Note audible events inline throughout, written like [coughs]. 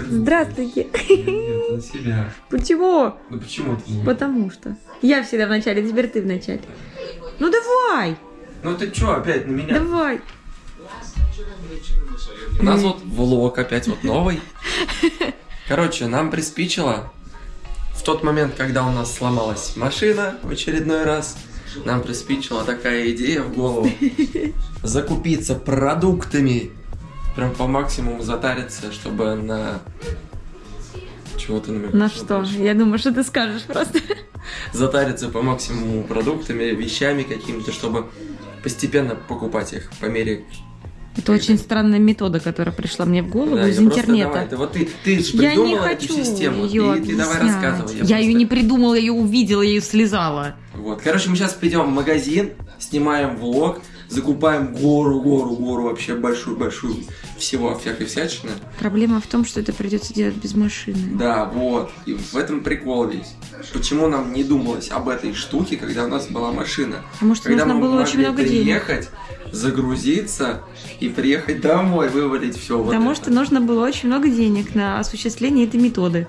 так... Здравствуйте. Нет, на себя. Почему? Ну почему ты не... Потому что. Я всегда в начале, теперь ты в начале. Ну давай, Ну ты чё опять на меня? давай. У нас вот влог опять вот новый. Короче, нам приспичило в тот момент, когда у нас сломалась машина в очередной раз, нам приспичила такая идея в голову. [laughs] Закупиться продуктами. Прям по максимуму затариться, чтобы на... Чего ты намекаешь? На что? Я думаю, что ты скажешь просто. Затариться по максимуму продуктами, вещами какими-то, чтобы постепенно покупать их по мере Это очень странная метода, которая пришла мне в голову Да, из я просто интернета. давай, ты, вот ты, ты же Я не хочу эту систему, ее и ты давай рассказывай. Я, ее просто- не придумала, я ее увидела, я ее слезала. Вот, короче, мы сейчас пойдем в магазин, снимаем влог, закупаем гору, гору, гору, вообще большую-большую всего, всякой всячины. Проблема в том, что это придется делать без машины. Да, вот, и в этом прикол весь. Почему нам не думалось об этой штуке, когда у нас была машина? Потому что Когда нужно мы было очень много денег. приехать, загрузиться и приехать домой, вывалить все вот Потому это. что нужно было очень много денег на осуществление этой методы.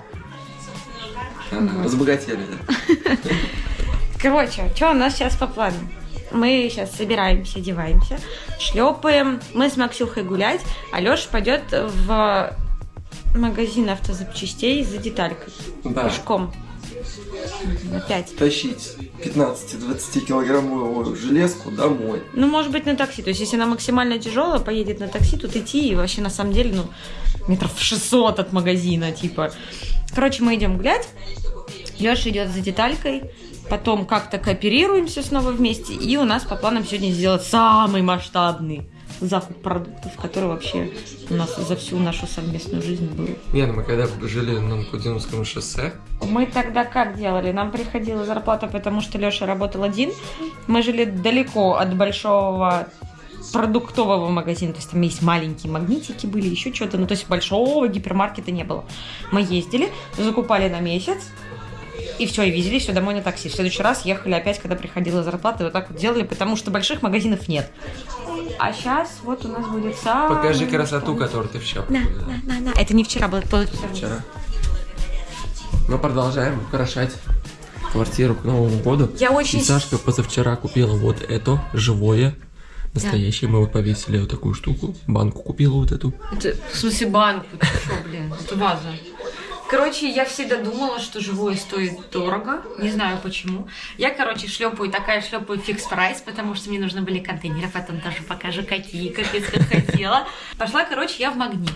Ага, Разбогатели, да. [laughs] Короче, что у нас сейчас по плану? Мы сейчас собираемся, одеваемся, шлепаем. Мы с Максюхой гулять, а Леша пойдет в магазин автозапчастей за деталькой. Да. Пешком. Опять. Тащить 15-20 килограммовую железку домой. Ну, может быть, на такси. То есть, если она максимально тяжелая, поедет на такси, тут идти и вообще на самом деле, ну, метров 600 от магазина, типа. Короче, мы идем гулять. Леша идет за деталькой. Потом как-то кооперируемся снова вместе. И у нас по планам сегодня сделать самый масштабный закуп продуктов, который вообще у нас за всю нашу совместную жизнь был. Не, ну мы когда жили на Накудиновском шоссе, Мы тогда как делали? Нам приходила зарплата, потому что Леша работал один. Мы жили далеко от большого продуктового магазина, то есть там есть маленькие магнитики были, еще что-то, ну то есть большого гипермаркета не было. Мы ездили, закупали на месяц, и все, и везли все домой на такси. В следующий раз ехали опять, когда приходила зарплата, и вот так вот делали, потому что больших магазинов нет. А сейчас вот у нас будет самый... покажи красоту, которую ты вчера На, на, на, на. Это не вчера было, это позавчера. Вчера. Мы продолжаем украшать квартиру к Новому году. Я очень И Сашка позавчера купила вот это, живое, настоящее. Мы вот повесили вот такую штуку. Банку купила вот эту. Это, в смысле, банку? Ты что, блин? Это ваза. Короче, я всегда думала, что живое стоит дорого. Не знаю почему. Я, короче, шлепаю, такая шлепаю фикс прайс, потому что мне нужны были контейнеры. Потом тоже покажу, какие, капец, как хотела. Пошла, короче, я в магнит.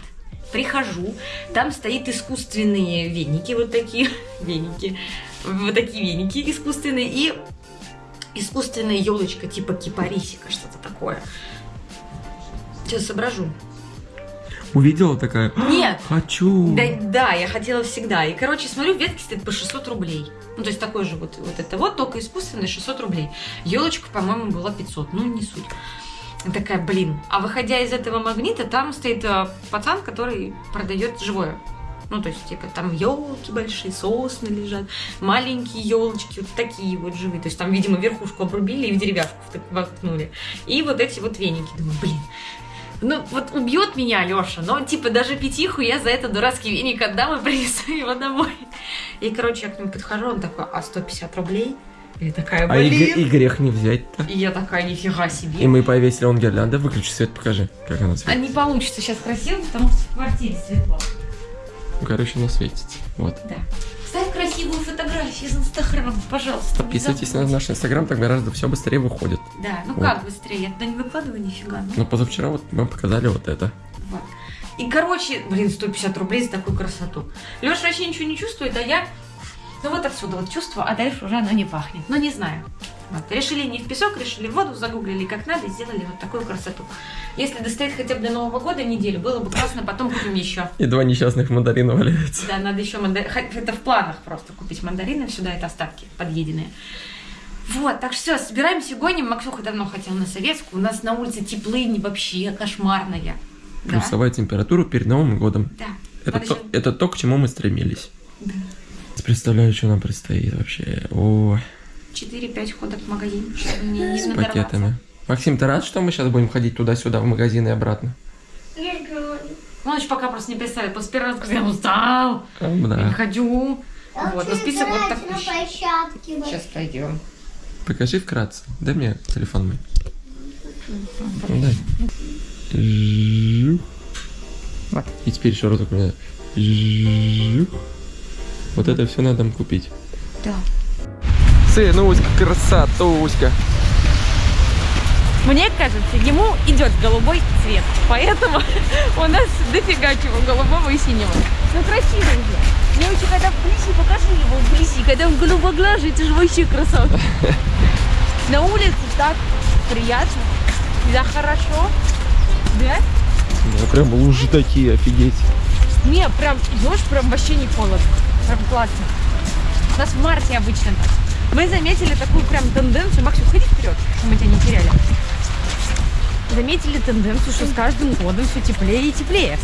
Прихожу, там стоит искусственные веники, вот такие веники, вот такие веники искусственные, и искусственная елочка типа кипарисика, что-то такое. Сейчас соображу. Увидела такая? Нет, Хочу. да, да, я хотела всегда. И, короче, смотрю, ветки стоят по 600 рублей. Ну, то есть такой же вот, вот это вот, только искусственный 600 рублей. Елочка, по-моему, была 500, ну, не суть. И Такая, блин. А выходя из этого магнита, там стоит э, пацан, который продает живое. Ну, то есть, типа, там елки большие, сосны лежат, маленькие елочки, вот такие вот живые. То есть, там, видимо, верхушку обрубили и в деревяшку воткнули. И вот эти вот веники. Думаю, блин, ну, вот убьет меня Леша, но, типа, даже пятиху я за этот дурацкий веник отдам и [laughs] принесу его домой. И, короче, я к нему подхожу, он такой, а 150 рублей? И я такая, А и, блин. гре- и грех не взять-то. И я такая, нифига себе. И мы повесили он гирлянда. Выключи свет, покажи, как она А светит. не получится сейчас красиво, потому что в квартире светло. Ну, короче, она светится. Вот. Да. Ставь красивую фотографию из Инстаграма, пожалуйста. Подписывайтесь на наш инстаграм, так гораздо все быстрее выходит. Да, ну Вот. как быстрее? Я туда не выкладываю нифига. ну. Но позавчера вот мы показали вот это. Вот. И, короче, блин, 150 рублей за такую красоту. Леша вообще ничего не чувствует, а я... Ну вот отсюда вот чувство, а дальше уже оно не пахнет. Ну не знаю. Вот. Решили не в песок, решили в воду, загуглили как надо и сделали вот такую красоту. Если достоит хотя бы до Нового года неделю, было бы классно, потом купим еще. И два несчастных мандарина валяются. Да, надо еще мандарины. Это в планах просто купить мандарины сюда, это остатки подъеденные. Вот, так что все, собираемся, гоним. Максюха давно хотел на советскую. У нас на улице теплынь вообще кошмарная. Да? Плюсовая температура перед Новым годом. Да. Это Подожди. то, это то, к чему мы стремились. Да. Представляю, что нам предстоит вообще. О, 4-5 ходок в магазин, чтобы мне не с надорваться. пакетами. Максим, ты рад, что мы сейчас будем ходить туда-сюда в магазин и обратно? Он еще пока просто не представляет. После первого раза сказал, я устал, А, я не Да. хочу. Вот, но список вот такой. Сейчас пойдем. Покажи вкратце. Дай мне телефон мой. Ну, дай. Жух. Вот. И теперь еще разок у меня. Жух. Вот это все надо купить. Да. Сынуська, красотуська. Мне кажется, ему идет голубой цвет, поэтому [laughs] у нас дофига чего голубого и синего. Ну красивый же. Мне очень когда вблизи, покажи его вблизи, когда он голубоглазый, это же вообще красавчик. [laughs] На улице так приятно, да хорошо, да? Да, прям лужи такие, офигеть. Не, прям идешь, прям вообще не холодно, прям классно. У нас в марте обычно так. Мы заметили такую прям тенденцию, Макс, уходи вперед, чтобы мы тебя не теряли. Заметили тенденцию, что с каждым годом все теплее и теплее.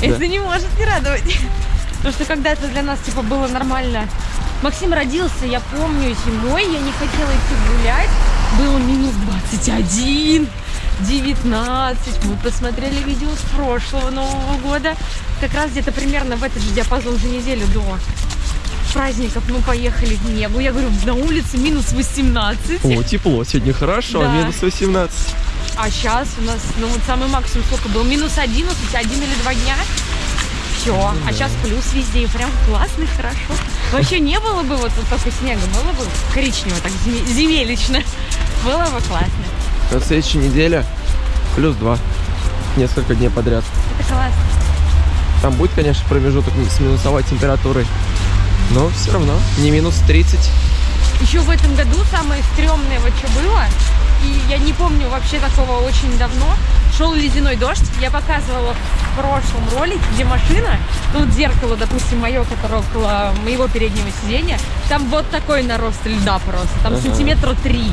Это не может не радовать. Потому что когда-то для нас типа было нормально. Максим родился, я помню, зимой я не хотела идти гулять. Было минус 21, 19. Мы посмотрели видео с прошлого Нового года. Как раз где-то примерно в этот же диапазон за неделю до праздников мы поехали в Негу. Я говорю, на улице минус 18. О, тепло, сегодня хорошо, Да. минус 18. А сейчас у нас, ну вот самый максимум сколько был? Минус 11, один или два дня. Все. А сейчас плюс везде. И прям классно, и хорошо. Вообще не было бы вот, вот только снега, было бы коричнево, так земелищно. Было бы классно. На следующей неделе плюс 2. Несколько дней подряд. Это классно. Там будет, конечно, промежуток с минусовой температурой. Но все равно не минус 30. Еще в этом году самое стрёмное вот что было, и я не помню вообще такого очень давно, шел ледяной дождь, я показывала в прошлом ролике, где машина, ну вот зеркало, допустим, мое, которое около моего переднего сиденья, там вот такой нарост льда просто, там Ага. сантиметра три.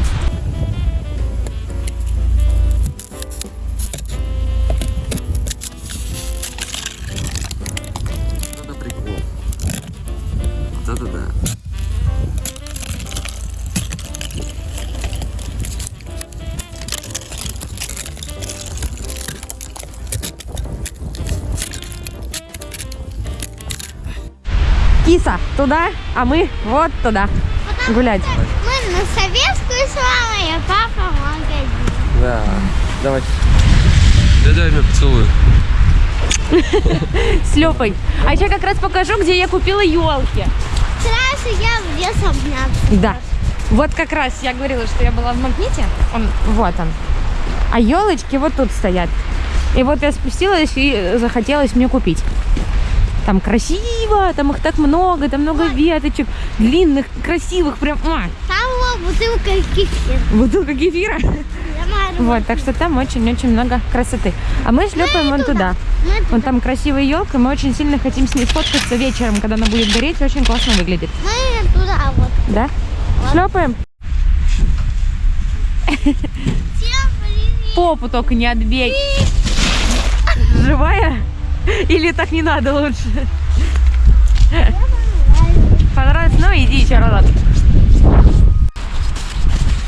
Туда, а мы вот туда гулять. Мы на советскую с мамой, а папа в магазин. Да. Давай. Да дай мне поцелуй. [laughs] С Лёпой. А еще как раз покажу, где я купила елки. Сразу я в лес обняться. Да. Вот как раз я говорила, что я была в магните. Он, вот он. А елочки вот тут стоят. И вот я спустилась и захотелось мне купить. Там красиво, там их так много, там много веточек, длинных, красивых, прям. а, Там вот бутылка кефира. бутылка кефира. Вот, так что там очень-очень много красоты. А мы шлепаем вон туда. Мы, Вон там красивая елка, мы очень сильно хотим с ней сфоткаться вечером, когда она будет гореть, очень классно выглядит. мы туда вот. Да? Шлепаем? Всем привет. Попу только не отбей. Живая? Или так не надо лучше? Понравилось? Ну, иди еще разок.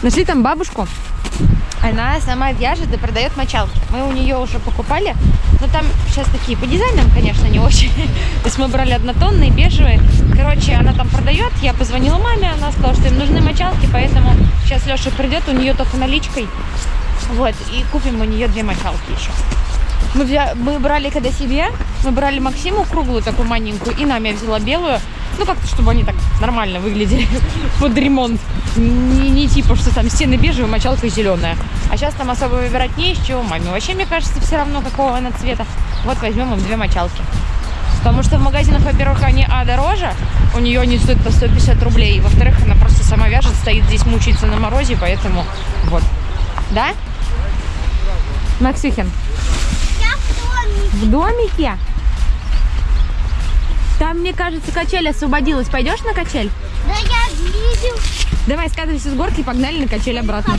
Нашли там бабушку. Она сама вяжет и продает мочалки. Мы у нее уже покупали. Но там сейчас такие по дизайнам, конечно, не очень. То есть мы брали однотонные, бежевые. Короче, она там продает. Я позвонила маме, она сказала, что им нужны мочалки, поэтому сейчас Леша придет, у нее только наличкой. Вот, и купим у нее две мочалки еще. Мы, взя- мы брали когда себе, мы брали Максиму круглую такую маленькую, и нам я взяла белую. Ну, как-то, чтобы они так нормально выглядели [laughs] под ремонт. Не, не типа, что там стены бежевые, мочалка зеленая. А сейчас там особо выбирать не из чего маме. Вообще, мне кажется, все равно, какого она цвета. Вот возьмем им две мочалки. Потому что в магазинах, во-первых, они, а, дороже, у нее они стоят по 150 рублей. Во-вторых, она просто сама вяжет, стоит здесь, мучается на морозе, поэтому вот. Да? Максюхин, в домике. Там, мне кажется, качель освободилась. Пойдешь на качель? Да я видел. Давай, скатывайся с горки и погнали на качель обратно.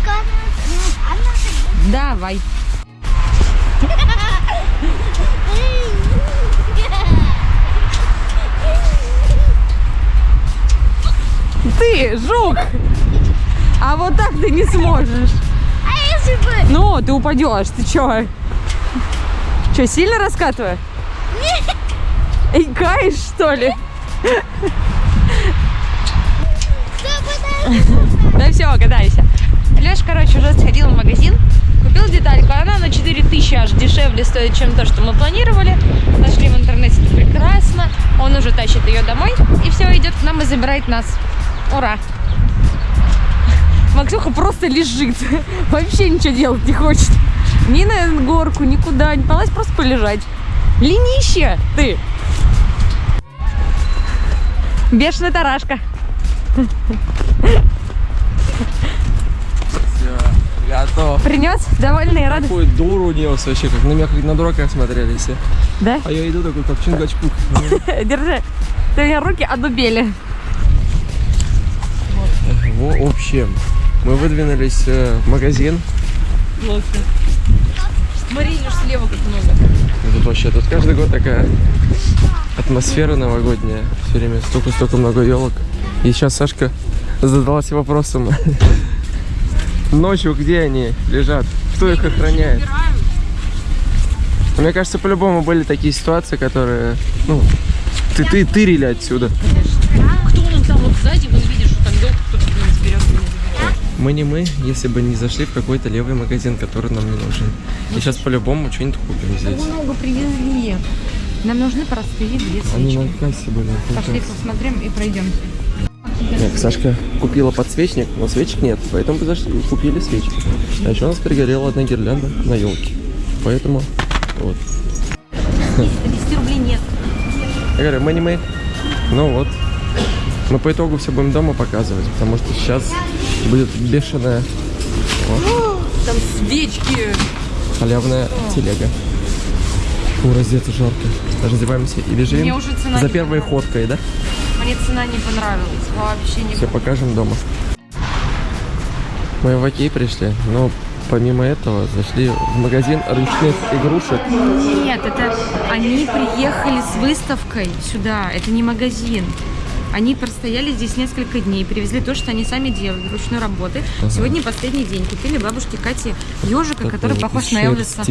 Сказать. Она Давай. Ты, жук! А вот так ты не сможешь. А если бы... Ну, ты упадешь, ты чё? Что, сильно раскатываю? Эй, каешь, что ли? Да все, катайся. Леш, короче, уже сходил в магазин, купил детальку. Она на 4000 аж дешевле стоит, чем то, что мы планировали. Нашли в интернете, это прекрасно. Он уже тащит ее домой. И все, идет к нам и забирает нас. Ура! Максюха просто лежит. [laughs] Вообще ничего делать не хочет. Ни на горку, никуда не полазь, просто полежать. Ленище ты! Бешеная тарашка. Все, готов. Принес? Довольный и рады? Какой дуру нес вообще, как на меня как на дурака смотрели все. Да? А я иду такой, как Чингачкук. [laughs] Держи. Ты у меня руки одубели. В общем, мы выдвинулись э, в магазин. Плохо. Лишь слева как много. Ну, Тут вообще, тут каждый год такая атмосфера новогодняя. Все время столько-столько много елок. И сейчас Сашка задалась вопросом. [laughs] Ночью где они лежат? Кто их охраняет? Мне кажется, по-любому были такие ситуации, которые, ну, ты, ты тырили отсюда. Кто он там вот сзади, вы видишь, что там елку кто-то блин, заберет или не заберет. Мы не мы, если бы не зашли в какой-то левый магазин, который нам не нужен. И сейчас по-любому что-нибудь купим здесь. Много привезли. Нам нужны простые две Они на кассе были. Пошли посмотрим и пройдем. Так, Сашка купила подсвечник, но свечек нет, поэтому зашли, купили свечки. А еще у нас перегорела одна гирлянда на елке. Поэтому вот. 10 рублей нет. Я говорю, мы не мы. Ну вот. Мы по итогу все будем дома показывать, потому что сейчас будет бешеная [gasps] Там свечки. халявная телега. Фу, раздеться жарко. Раздеваемся и бежим Мне уже цена за первой ходкой, да? Мне цена не понравилась. Вообще не Все покажем дома. Мы в Окей пришли, но помимо этого зашли в магазин ручных игрушек. Нет, это они приехали с выставкой сюда. Это не магазин. Они простояли здесь несколько дней, привезли то, что они сами делали, ручной работы. Сегодня последний день. Купили бабушке Кате ежика, который Такой похож из на Элвиса.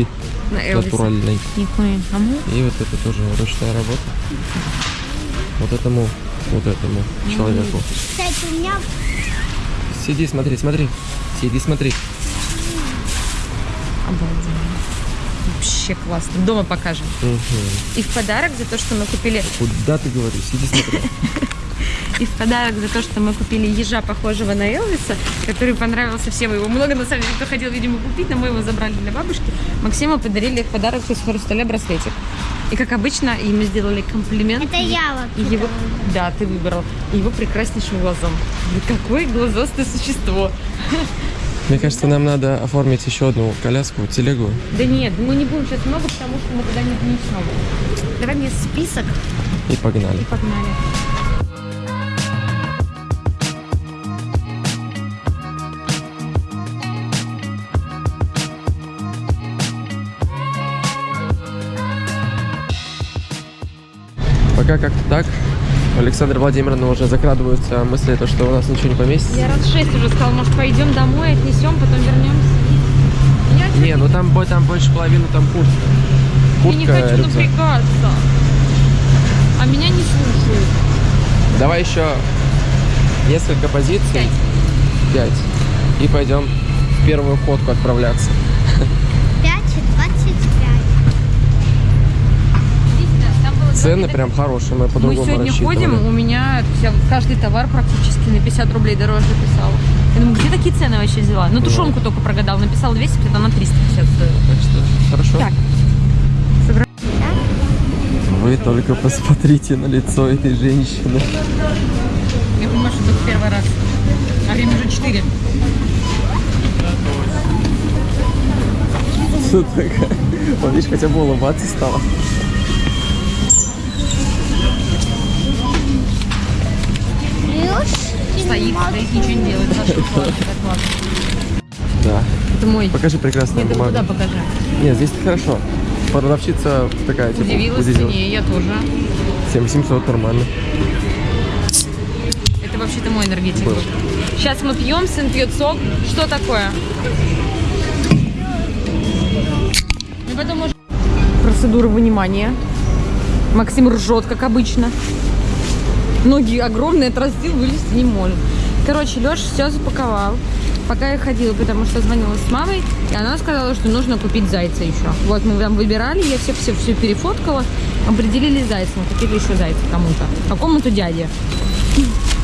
На Элвиса. Натуральный. А? И вот это тоже ручная работа. Вот этому, вот этому человеку. Кстати, у меня Сиди, смотри, смотри. Сиди, смотри. Обалденно. Вообще классно. Дома покажем. Мгм. И в подарок за то, что мы купили Куда ты говоришь? Сиди, смотри. [laughs] И в подарок за то, что мы купили ежа, похожего на Элвиса, который понравился всем. Его много, на самом деле, кто хотел, видимо, купить, но мы его забрали для бабушки. Максиму подарили в подарок из хрусталя браслетик. И, как обычно, ему сделали комплимент. это я И вот. его, да, ты выбрал. И его прекраснейшим глазом. Какое глазастое существо. Мне кажется, нам надо оформить еще одну коляску, телегу. Да нет, мы не будем сейчас много, потому что мы туда не внесем. Давай мне список И погнали. и погнали. Пока как-то так. У Александра Владимировна уже закрадываются мысли, то, что у нас ничего не поместится. Я раз шесть уже сказала, может, пойдем домой, отнесем, потом вернемся. Я Не, ну там, там больше половины там куртка. Я не Куртка, хочу рюкзак. напрягаться. А меня не слушают. Давай еще несколько позиций. Пять. Пять. И пойдем в первую ходку отправляться. [laughs] Цены прям хорошие, мы Мы по-другому сегодня рассчитывали. ходим, у меня каждый товар практически на 50 рублей дороже писал. Я думаю, где такие цены вообще взяла? Ну, тушенку только прогадал, написал 250, она 350 стоила. Так что хорошо. Так. Вы только посмотрите на лицо этой женщины. Я понимаю, что это первый раз. А время уже 4. Что такое? Вот видишь, хотя бы улыбаться стала. Плюс Стоит, стоит, ничего не делает. Да. Это мой. Покажи прекрасную Нет, бумагу. куда покажи? Нет, здесь хорошо. Продавщица такая, типа, Удивилась удивила. цене, я тоже. 7700 нормально. Это вообще-то мой энергетик. Был. Сейчас мы пьем, сын пьет сок. Что такое? Мы потом можем... процедуры вынимания. Максим ржет, как обычно. Ноги огромные, отрастил, вылезти не может. Короче, Леша все запаковал. Пока я ходила, потому что звонила с мамой, и она сказала, что нужно купить зайца еще. Вот мы там выбирали, я все все, перефоткала, определили зайца, мы купили еще зайца кому-то, какому-то дяде.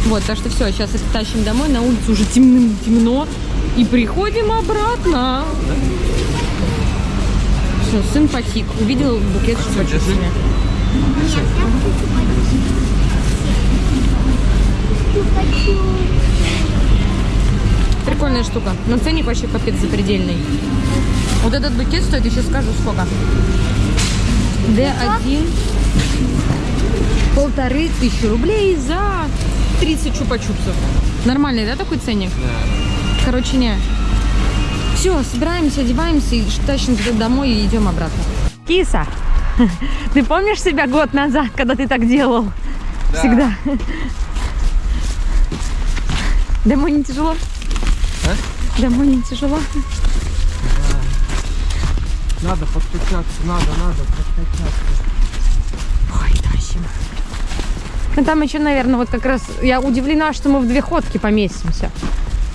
Вот, так что все, сейчас их тащим домой, на улице уже темным, темно, и приходим обратно. Все, сын потик, увидел букет с чупа-чупсами. Прикольная штука. Но ценник вообще капец запредельный. Вот этот букет стоит, я сейчас скажу сколько. D1 полторы тысячи рублей за 30 чупа-чупсов. Нормальный, да, такой ценник? Короче, не. Все, собираемся, одеваемся и тащим домой и идем обратно. Киса, [laughs] ты помнишь себя год назад, когда ты так делал? Да. Всегда. Домой не тяжело? А? Домой не тяжело? Надо подкачаться, надо, надо подкачаться. Ой, тащим. Ну там еще, наверное, вот как раз я удивлена, что мы в две ходки поместимся.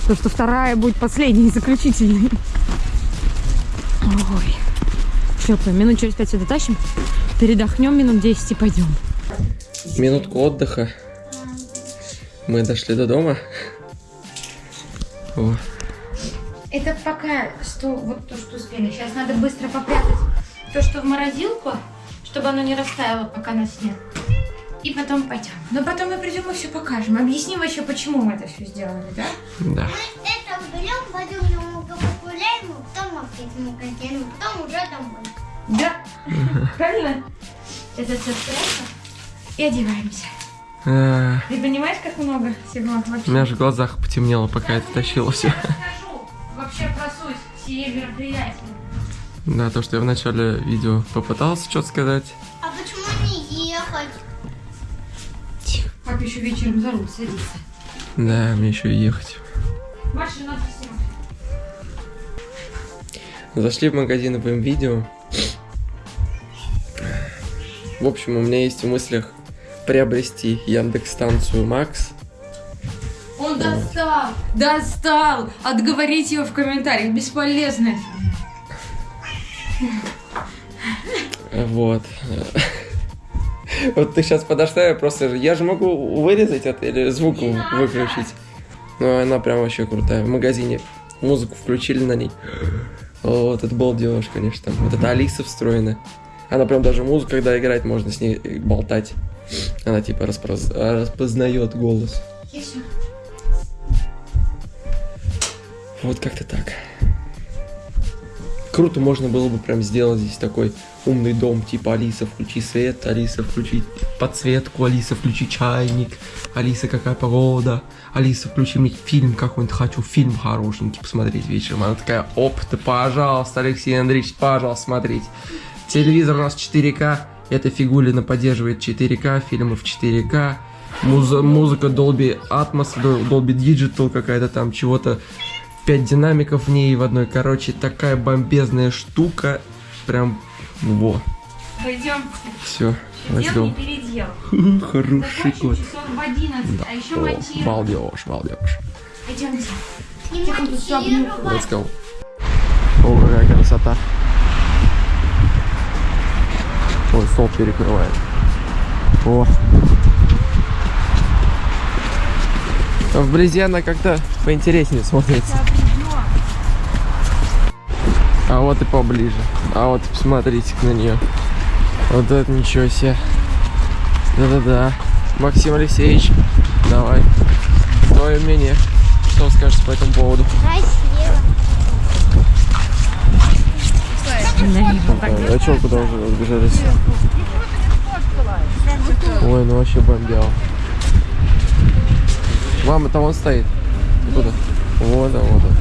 Потому что вторая будет последней и заключительной. Ой. Все, минут через пять сюда тащим. Передохнем минут 10 и пойдем. Минутку отдыха. Мы дошли до дома. Это пока что вот то, что успели. Сейчас надо быстро попрятать то, что в морозилку, чтобы оно не растаяло, пока нас нет. И потом пойдем. Но потом мы придем и все покажем. Объясним вообще, почему мы это все сделали, да? да. Мы это уберем, пойдем немного погуляем, потом опять в магазин, потом уже домой. Да. Правильно? Это все спрятано. И одеваемся. А, Ты понимаешь, как много всего вообще? У меня же в глазах потемнело, пока это тащила все. расскажу вообще про суть всей мероприятия. Да, то, что я в начале видео попытался что-то сказать. А почему не ехать? Тихо. Папа еще вечером за руль садится. Да, мне еще и ехать. Машину надо снимать. Зашли в магазин и будем видео. В общем, у меня есть в мыслях приобрести Яндекс станцию Макс. Он достал! Достал! Отговорить его в комментариях. Бесполезно. Вот. Вот ты сейчас подошла, я просто... Я же могу вырезать это или звук выключить. Но она прям вообще крутая. В магазине музыку включили на ней. Вот, это балдеж, конечно. Там вот эта Алиса встроена. Она прям даже музыку, когда играет, можно с ней болтать. Она типа распоз- распознает голос. Вот как-то так. Круто можно было бы прям сделать здесь такой умный дом, типа Алиса, включи свет, Алиса, включи подсветку, Алиса, включи чайник, Алиса, какая погода, Алиса, включи мне фильм какой-нибудь, хочу фильм хорошенький посмотреть вечером. Она такая, оп, ты, пожалуйста, Алексей Андреевич, пожалуйста, смотреть. Телевизор у нас 4К, эта фигулина поддерживает 4К, фильмы в 4К, музы- музыка Dolby Atmos, Dol- Dolby Digital какая-то там, чего-то 5 динамиков в ней в одной. Короче, такая бомбезная штука. Прям во. Пойдем. Все, передел. [laughs] Хороший кот. часов в 11, а еще О, монтируем. балдеж, балдеж. Пойдемте. Тут. Let's go. О, какая красота. Ой, стол перекрывает. О. Вблизи она как-то поинтереснее смотрится. А вот и поближе. А вот посмотрите на нее. Вот это ничего себе. Да-да-да. Максим Алексеевич, давай. Твое мнение. Что скажешь по этому поводу? Красиво. А что куда уже разбежались? Ой, ну вообще бомбел. Мама-то вон стоит. Куда? Вот, да, вот. он.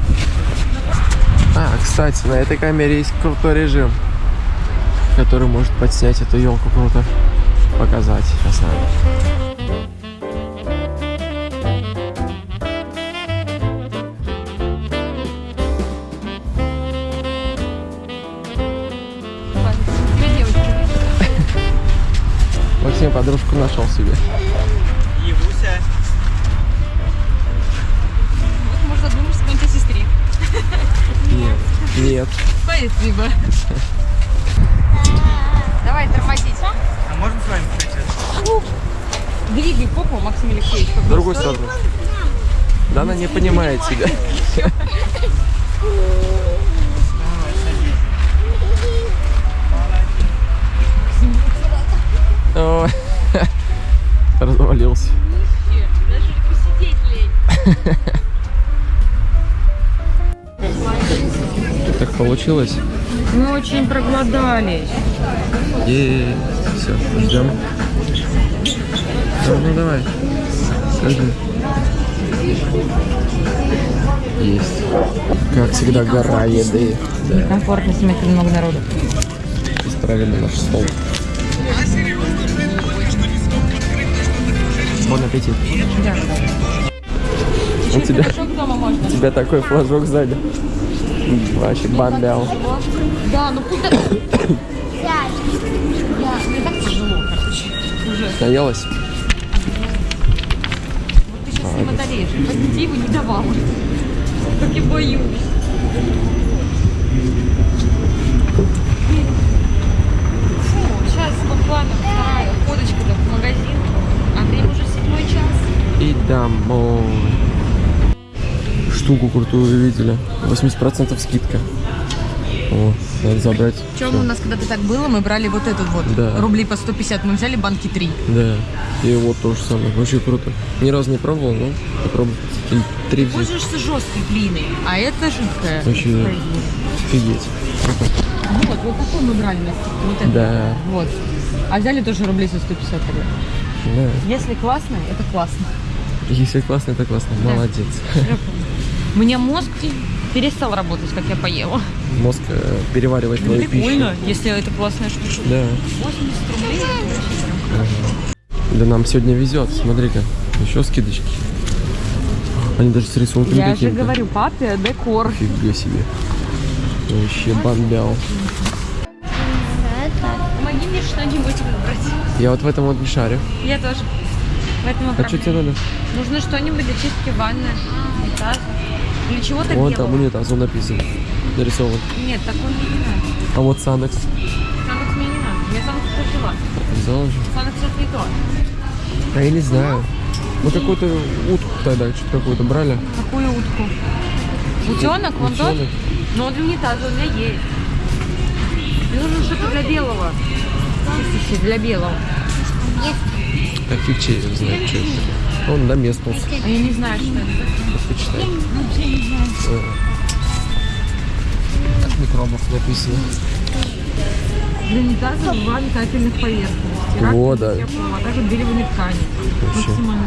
А, кстати, на этой камере есть крутой режим, который может подснять эту елку круто. Показать сейчас надо. Максим подружку нашел себе. Ебуся. Вот можно думать, что он сестре. Нет. Нет. Спасибо. Давай тормозить. А можно с вами пройти? Двигай попу, Максим Алексеевич. Другую сторону. Да она не понимает себя. [laughs] [laughs] Развалился. [laughs] Так получилось. Мы очень проголодались. И все, ждем. Ну, ну давай. Скажи. Есть. Как всегда, гора еды. Да, Комфортно смотреть много народу. исправили наш стол. Бон аппетит. Да. У тебя, у тебя такой флажок сзади. Вообще бомбял. Да, ну куда? [coughs] Я, мне так тяжело, короче. Уже. Наелась? Вот ты сейчас не одолеешь. Позитиву не давала. Так и боюсь. Фу, сейчас буквально вторая ходочка да, в магазин. А время уже седьмой час. И домой. Штуку крутую видели. 80% скидка. О, надо забрать. Чем у нас когда-то так было, мы брали вот этот вот. Да. Рублей по 150, мы взяли банки 3. Да. И вот то же самое. Очень круто. Ни разу не пробовал, но попробуй. И Три взять. Пользуешься жесткой глиной, а это жидкая. Вообще офигеть. Вот, вот такой мы брали на скидку. Вот это. Да. Вот. А взяли тоже рублей за 150 рублей. Да. Если классно, это классно. Если классно, это классно. Молодец. У меня мозг перестал работать, как я поела. Мозг э, переваривает твою Прикольно, пищу. если это классная штука. Да. 80 рублей. Да нам сегодня везет. Смотри-ка. Еще скидочки. Они даже с рисунками Я же говорю, папе, декор. Фига себе. Вообще бомбял. Помоги мне что-нибудь выбрать. Я вот в этом вот не шарю. Я тоже. Поэтому А что тебе надо? нужно что-нибудь для чистки ванны, унитаза. Или чего-то Вон белого. там унитаз, он написан. Нарисован. Нет, такой мне не надо. А вот Санекс. Санекс мне не надо. Я Санекс уже взяла. Взял уже? Санекс это не то. А я не знаю. Мы какую-то утку тогда, что-то какую-то брали. Какую утку? Утенок? Вон тот? Ну, он для унитаза у меня есть. Мне нужно что-то для белого. Чистящее для белого. Так фиг чей его знает, что это. Он Доместос. А я не знаю, что это. Почитай. Э. Так микробов написано. Для унитаза два метательных поверхности. Раковина, Во, да. теплого, а также белевые ткани. Вообще. Максимально.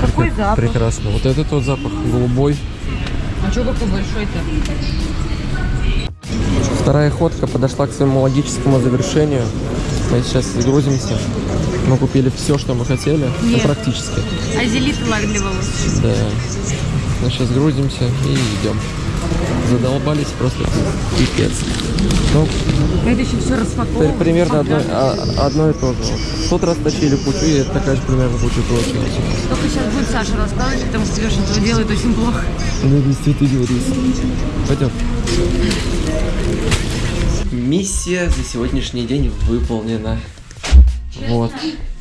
Какой Прека- запах? Прекрасно. Вот этот вот запах голубой. А что какой большой-то? Вторая ходка подошла к своему логическому завершению. Мы сейчас грузимся. Мы купили все, что мы хотели. Ну, Нет. практически. Азелит лак для волос. Да. Мы сейчас грузимся и идем. Задолбались просто пипец. Ну, Это еще все распаковано. примерно одно, а- одно и то же. Вот. В тот раз тащили кучу, и это такая же примерно куча получилась. Только сейчас будет Саша рассказывать, потому что Леша этого делает очень плохо. Ну, действительно, Пойдем. Миссия за сегодняшний день выполнена. Вот.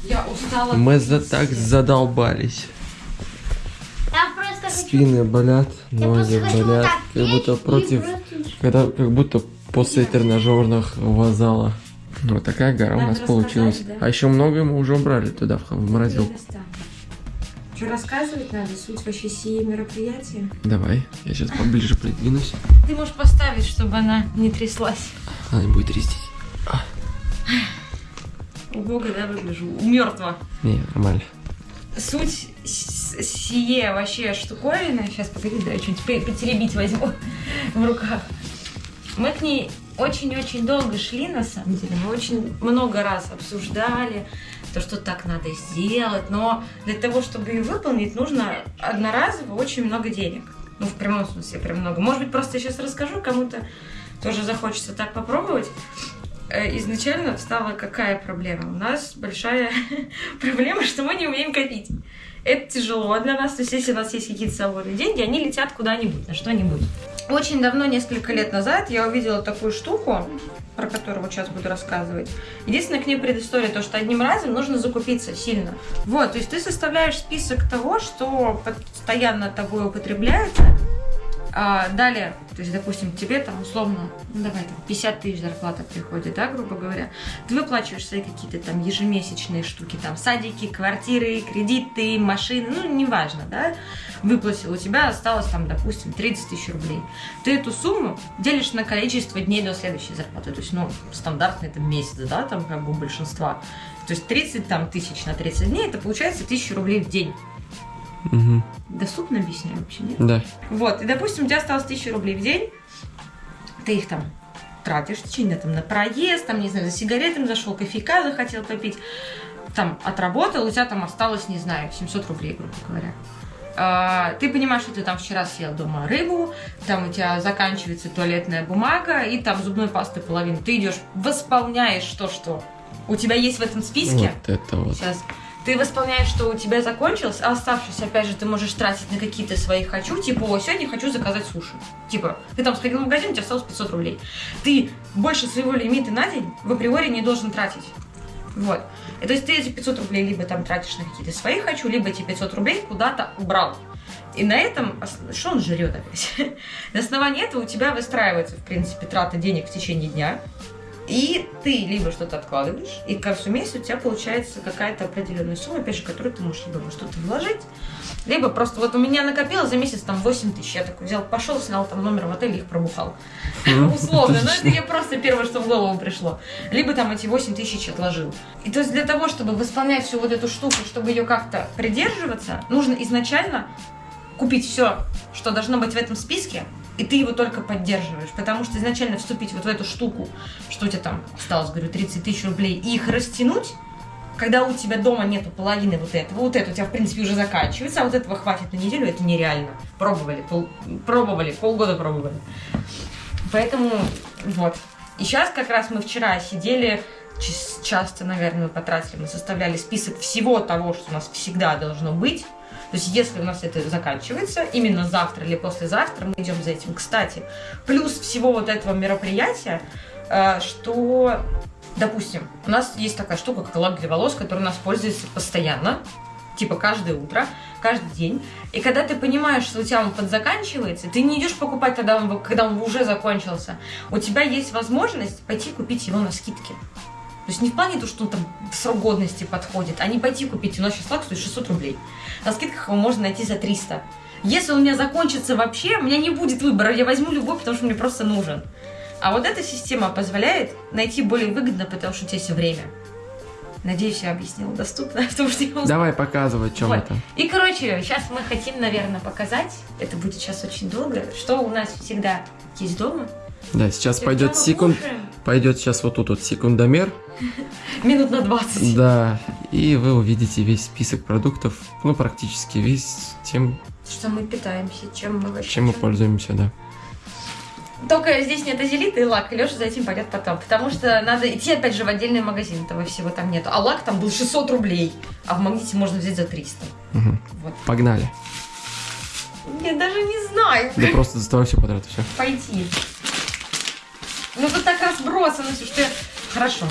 Я устала. Мы за так задолбались. Спины болят, ноги болят. Как будто против... просто- Когда, как будто после тренажерного зала. Вот такая гора у Надо нас получилась. да? А еще многое мы уже убрали туда, в, в морозилку. Что рассказывать надо? Суть вообще сие мероприятия? Давай, я сейчас поближе придвинусь. Ты можешь поставить, чтобы она не тряслась. Она не будет трястись. Убого, да, выгляжу. Мертво. Не, нормально. Суть сие вообще штуковины. Сейчас, погоди, да, я что-нибудь потеребить возьму [laughs] в руках. Мы к ней очень-очень долго шли, на самом деле. Мы очень много раз обсуждали то, что так надо сделать. Но для того, чтобы ее выполнить, нужно одноразово очень много денег. Ну, в прямом смысле, прям много. Может быть, просто я сейчас расскажу, кому-то тоже захочется так попробовать. Э, изначально стала какая проблема? У нас большая [laughs] проблема, что мы не умеем копить. Это тяжело для нас. То есть, если у нас есть какие-то свободные деньги, они летят куда-нибудь, на что-нибудь. Очень давно, несколько лет назад, я увидела такую штуку, про которую сейчас буду рассказывать. Единственная к ней предыстория, то, что одним разом нужно закупиться сильно. Вот, то есть ты составляешь список того, что постоянно тобой употребляется, а, далее, то есть, допустим, тебе там условно, ну давай там 50 тысяч зарплата приходит, да, грубо говоря, ты выплачиваешь свои какие-то там ежемесячные штуки, там садики, квартиры, кредиты, машины, ну неважно, да, выплатил, у тебя осталось там, допустим, 30 тысяч рублей. Ты эту сумму делишь на количество дней до следующей зарплаты, то есть, ну, стандартный это месяц, да, там как бы у большинства. То есть 30 там, тысяч на 30 дней, это получается 1000 рублей в день. Мгм. Доступно объясняю вообще, нет? Да. Вот, и, допустим, у тебя осталось 1000 рублей в день, ты их там тратишь в течение там на проезд, там, не знаю, за сигаретами зашел, кофейка захотел попить, там, отработал, у тебя там осталось, не знаю, 700 рублей, грубо говоря. А, ты понимаешь, что ты там вчера съел дома рыбу, там у тебя заканчивается туалетная бумага, и там зубной пасты половину. Ты идешь, восполняешь то, что у тебя есть в этом списке. Вот это вот. Сейчас. Ты восполняешь, что у тебя закончилось, а оставшись, опять же, ты можешь тратить на какие-то свои хочу, типа, о, сегодня хочу заказать суши. Типа, ты там сходил в магазин, у тебя осталось 500 рублей. Ты больше своего лимита на день в априори не должен тратить. Вот. И то есть ты эти 500 рублей либо там тратишь на какие-то свои хочу, либо эти 500 рублей куда-то убрал. И на этом, что он жрет опять? [laughs] на основании этого у тебя выстраивается, в принципе, трата денег в течение дня. И ты либо что-то откладываешь, и к концу месяца у тебя получается какая-то определенная сумма, опять же, которую ты можешь либо что-то вложить, либо просто вот у меня накопилось за месяц там 8 тысяч. Я такой взял, пошел, снял там номер в отеле, их пробухал. Условно. Но это я просто первое, что в голову пришло. Либо там эти 8 тысяч отложил. И то есть для того, чтобы восполнять всю вот эту штуку, чтобы ее как-то придерживаться, нужно изначально купить все, что должно быть в этом списке, и ты его только поддерживаешь. Потому что изначально вступить вот в эту штуку, что у тебя там осталось, говорю, 30 тысяч рублей, и их растянуть, когда у тебя дома нету половины вот этого, вот это у тебя, в принципе, уже заканчивается, а вот этого хватит на неделю, это нереально. Пробовали, пол- пробовали, полгода пробовали. Поэтому вот. И сейчас как раз мы вчера сидели, час- часто, наверное, потратили, мы составляли список всего того, что у нас всегда должно быть. То есть, если у нас это заканчивается, именно завтра или послезавтра, мы идем за этим. Кстати, плюс всего вот этого мероприятия, э, что, допустим, у нас есть такая штука, как лак для волос, который у нас пользуется постоянно, типа каждое утро, каждый день. И когда ты понимаешь, что у тебя он подзаканчивается, ты не идешь покупать, когда он, когда он уже закончился. У тебя есть возможность пойти купить его на скидке. То есть не в плане того, что он там в срок годности подходит, а не пойти купить. У нас сейчас лак стоит 600 рублей. На скидках его можно найти за 300. Если он у меня закончится вообще, у меня не будет выбора. Я возьму любой, потому что мне просто нужен. А вот эта система позволяет найти более выгодно, потому что у тебя есть время. Надеюсь, я объяснила доступно, [laughs] потому что я Давай показывай, чем Вот. это. и, короче, сейчас мы хотим, наверное, показать, это будет сейчас очень долго, что у нас всегда есть дома. Да, сейчас И пойдет секунд... кушаем. Пойдет сейчас вот тут вот секундомер. Минут на 20. Да, и вы увидите весь список продуктов, ну, практически весь тем, Что мы питаемся, чем мы вообще... чем мы пользуемся, да. Только здесь нет азелита и лак, и Леша за этим пойдет потом. Потому что надо идти, опять же, в отдельный магазин, этого всего там нету. А лак там был 600 рублей, а в магните можно взять за 300. Мгм. Вот. Погнали. Я даже не знаю, Да просто доставай все подряд, все. пойти. Ну тут так разбросано все, что я... Хорошо.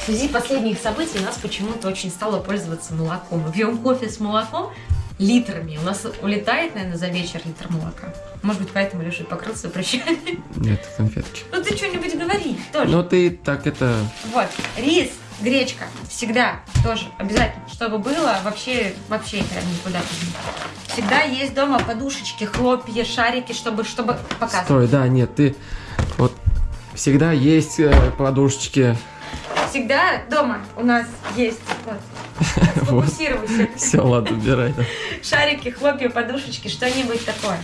В связи последних событий нас почему-то очень стало пользоваться молоком. Мы пьем кофе с молоком литрами. У нас улетает, наверное, за вечер литр молока. Может быть, поэтому Леша и покрылся прыщами. Нет, конфетки. Ну ты что-нибудь говори тоже. Ну ты так это... Вот, рис, гречка, всегда тоже обязательно, чтобы было, вообще, вообще это никуда Всегда есть дома подушечки, хлопья, шарики, чтобы, чтобы показывать. Стой, да, нет, ты... Вот всегда есть э, подушечки. Всегда дома у нас есть, вот, [laughs] сфокусируйся, Все, ладно, убирай. [laughs] шарики, хлопья, подушечки, что-нибудь такое.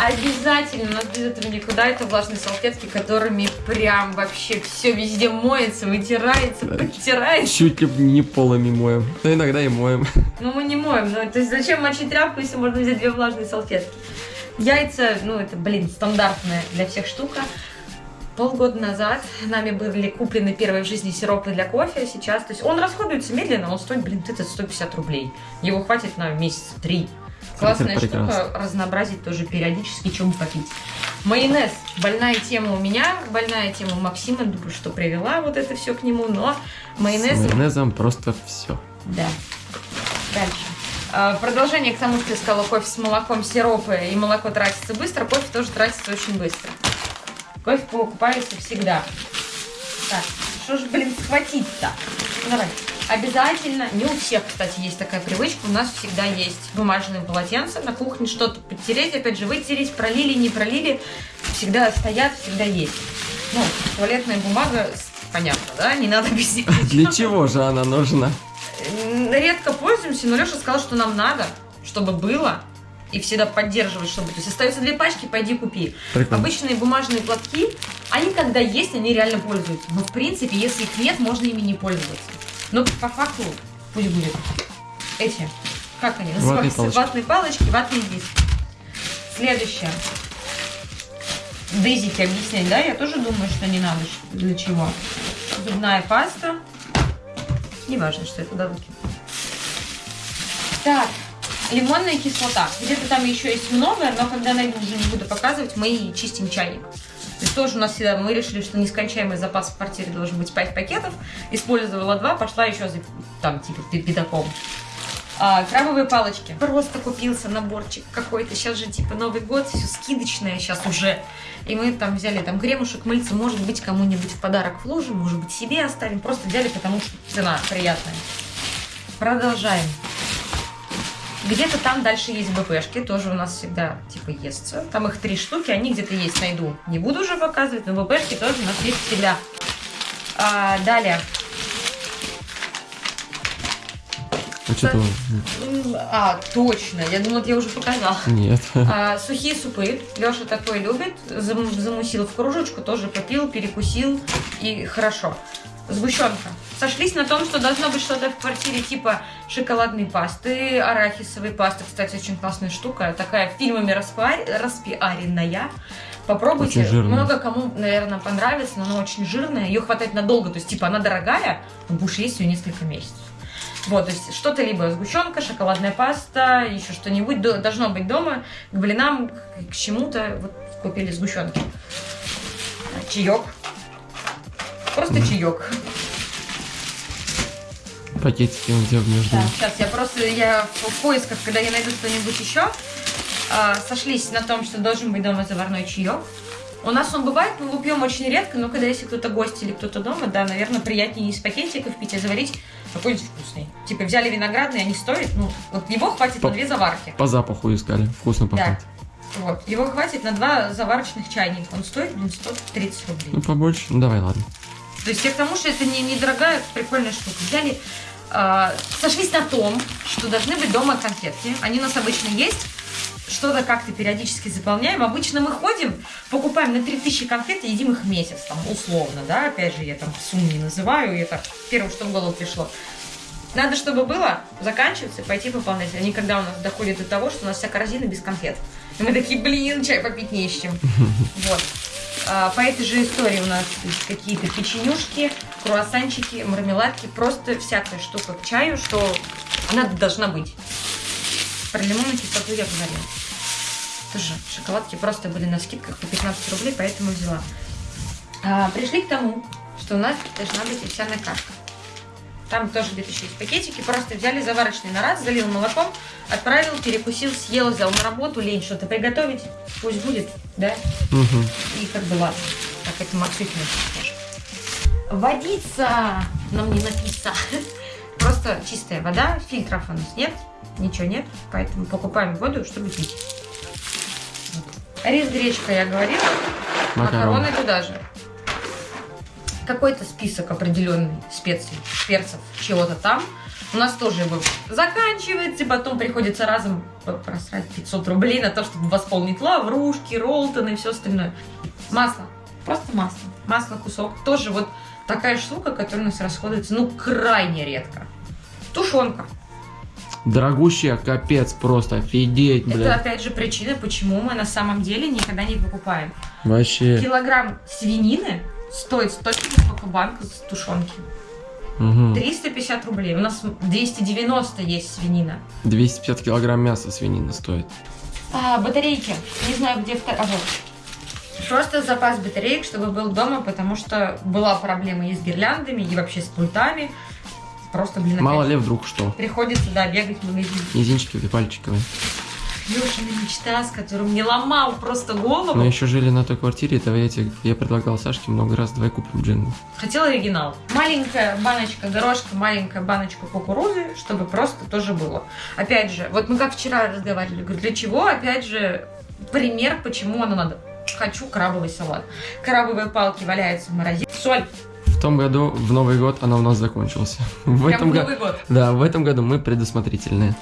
Обязательно, у нас без этого никуда, это влажные салфетки, которыми прям вообще все везде моется, вытирается, подтирается. Чуть ли не полами моем. Но иногда и моем. Ну, мы не моем. Ну, то есть зачем мочить тряпку, если можно взять две влажные салфетки? Яйца, ну, это, блин, стандартная для всех штука. полгода назад нами были куплены первые в жизни сиропы для кофе. Сейчас, то есть он расходуется медленно, он стоит, блин, это 150 рублей. Его хватит на месяца три. Классная Это прекрасно. штука, разнообразить тоже периодически, чем попить. Майонез. Больная тема у меня, больная тема у Максима, думаю, что привела вот это все к нему, но майонез... С майонезом просто все. Да. Дальше. А, Продолжение к тому, что я сказала, кофе с молоком, сиропы и молоко тратится быстро, кофе тоже тратится очень быстро. Кофе покупается всегда. Так, что же, блин, схватить-то? Давай. Обязательно, не у всех, кстати, есть такая привычка, у нас всегда есть бумажные полотенца на кухне, что-то подтереть, опять же, вытереть, пролили, не пролили, всегда стоят, всегда есть. Ну, туалетная бумага, понятно, да, не надо без нее. Для чего же она нужна? Редко пользуемся, но Леша сказал, что нам надо, чтобы было, и всегда поддерживать, чтобы... То есть остаются две пачки, пойди купи. Прикольно. Обычные бумажные платки, они когда есть, они реально пользуются. Но в принципе, если их нет, можно ими не пользоваться. Но по факту пусть будет. Эти, как они Ватные называются? палочки. Ватные палочки, ватные диски. Следующее. Дезики объяснять, да? Я тоже думаю, что не надо. что- Для чего? Зубная паста. Неважно, что я туда выкину. Так, лимонная кислота. Где-то там еще есть много, но когда найду, уже не буду показывать, мы чистим чайник. То есть тоже у нас всегда, мы решили, что нескончаемый запас в квартире должен быть 5 пакетов. Использовала 2, пошла еще за, там, типа, пятаком. А, крабовые палочки. Просто купился наборчик какой-то. Сейчас же типа Новый год, все скидочное сейчас уже. И мы там взяли там кремушек, мыльца, может быть, кому-нибудь в подарок вложим, может быть, себе оставим. Просто взяли, потому что цена приятная. Продолжаем. Где-то там дальше есть БПшки, тоже у нас всегда типа естся. Там их три штуки, они где-то есть, найду. Не буду уже показывать, но БПшки тоже у нас есть всегда. А, далее. М, А, точно, я думала, я уже показала. Нет. А, сухие супы. Леша такой любит. Зам- замусил в кружечку, тоже попил, перекусил. И хорошо. Сгущенка. Сошлись на том, что должно быть что-то в квартире типа шоколадной пасты, арахисовой пасты. Кстати, очень классная штука. Такая фильмами распиар- распиаренная. Попробуйте. Много кому, наверное, понравится, но она очень жирная. Ее хватает надолго. То есть, типа, она дорогая, но будешь есть ее несколько месяцев. Вот, то есть что-то либо сгущенка, шоколадная паста, еще что-нибудь до- должно быть дома. К блинам, к, к чему-то вот купили сгущенки. Чаек. Просто чаек. Пакетики он где между. Да, сейчас я просто, я в, поисках, когда я найду что-нибудь еще, а, сошлись на том, что должен быть дома заварной чаек. У нас он бывает, мы его пьем очень редко, но когда если кто-то гость или кто-то дома, да, наверное, приятнее не из пакетиков пить, а заварить какой-нибудь вкусный. Типа взяли виноградный, они стоят, ну, вот его хватит По- на две заварки. По запаху искали. Вкусно Да. пахнет. Вот, его хватит на два заварочных чайника. Он стоит, блин, 130 рублей. Ну, побольше. Ну, давай, ладно. То есть я к тому, что это не недорогая, прикольная штука. Взяли, а, сошлись на том, что должны быть дома конфетки. Они у нас обычно есть. Что-то как-то периодически заполняем. Обычно мы ходим, покупаем на 3000 конфет и едим их месяц, там, условно, да. Опять же, я там сумму не называю, это первое, что в голову пришло. Надо, чтобы было, заканчиваться пойти пополнять. Они когда у нас доходят до того, что у нас вся корзина без конфет. И [laughs] мы такие, блин, чай попить не с чем. [laughs] Вот. А, По этой же истории у нас есть какие-то печенюшки, круассанчики, мармеладки, просто всякая штука к чаю, что она должна быть. Про лимонную кислоту я говорила. Тоже шоколадки просто были на скидках по 15 рублей, поэтому взяла. А, пришли к тому, что у нас должна быть овсяная кашка. Там тоже где-то еще есть пакетики. Просто взяли заварочный на раз, залил молоком, отправил, перекусил, съел, взял на работу, лень что-то приготовить. Пусть будет, да? Мгм. И как бы ладно. Так, это тоже. Водица нам не написано. [laughs] Просто чистая вода, фильтров у нас нет, ничего нет, поэтому покупаем воду, чтобы пить. Вот. Рис, гречка, я говорила, Макароны. макароны туда же. Какой-то список определенный специй, перцев, чего-то там. У нас тоже его заканчивается, и потом приходится разом просрать 500 рублей на то, чтобы восполнить лаврушки, роллтоны и все остальное. Масло. Просто масло. Масло кусок. Тоже вот такая штука, которая у нас расходуется, ну, крайне редко. Тушенка. Дорогущая, капец, просто офигеть, Это бля. опять же причина, почему мы на самом деле никогда не покупаем. Вообще. Килограмм свинины стоит столько сколько банка с тушенки. Мгм. 350 рублей. У нас 290 есть свинина. 250 килограмм мяса свинина стоит. А, батарейки. Не знаю, где вторая. А, вот. Просто запас батареек, чтобы был дома, потому что была проблема и с гирляндами, и вообще с пультами. Просто, блин, Мало ли вдруг что. приходится, да, бегать в магазин. Мизинчики пальчиковые. Лешина мечта, с которым не ломал просто голову. Мы еще жили на той квартире, этого я, тебе- я предлагал Сашке много раз, давай купим джингл. Хотела оригинал. Маленькая баночка горошка, маленькая баночка кукурузы, чтобы просто тоже было. Опять же, вот мы как вчера разговаривали, говорю, для чего? Опять же, пример, почему оно надо. Хочу крабовый салат. Крабовые палки валяются в морозилке. Соль. В том году, в Новый год, она у нас закончился. [laughs] В Прям этом году... Да, в этом году мы предусмотрительные.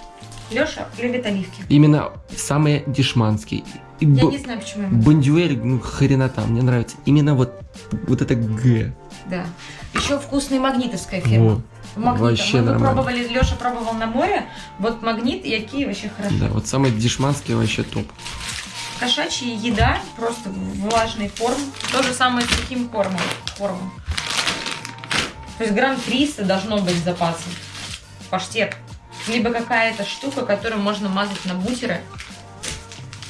Леша любит оливки. Именно самые дешманские. Я б- не знаю, почему ему. Бондюэль, ну хренота, мне нравится. Именно вот, вот это Г. Да. Еще вкусная магнитовская фирма. Во. Магнита. Вообще мы, нормально. пробовали, Леша пробовал на море. Вот магнит и какие вообще хорошо. Да, вот самые дешманские вообще топ. Кошачья еда, просто влажный корм. То же самое с таким кормом. кормом. То есть грамм 300 должно быть запасом. Паштет. Либо какая-то штука, которую можно мазать на бутеры.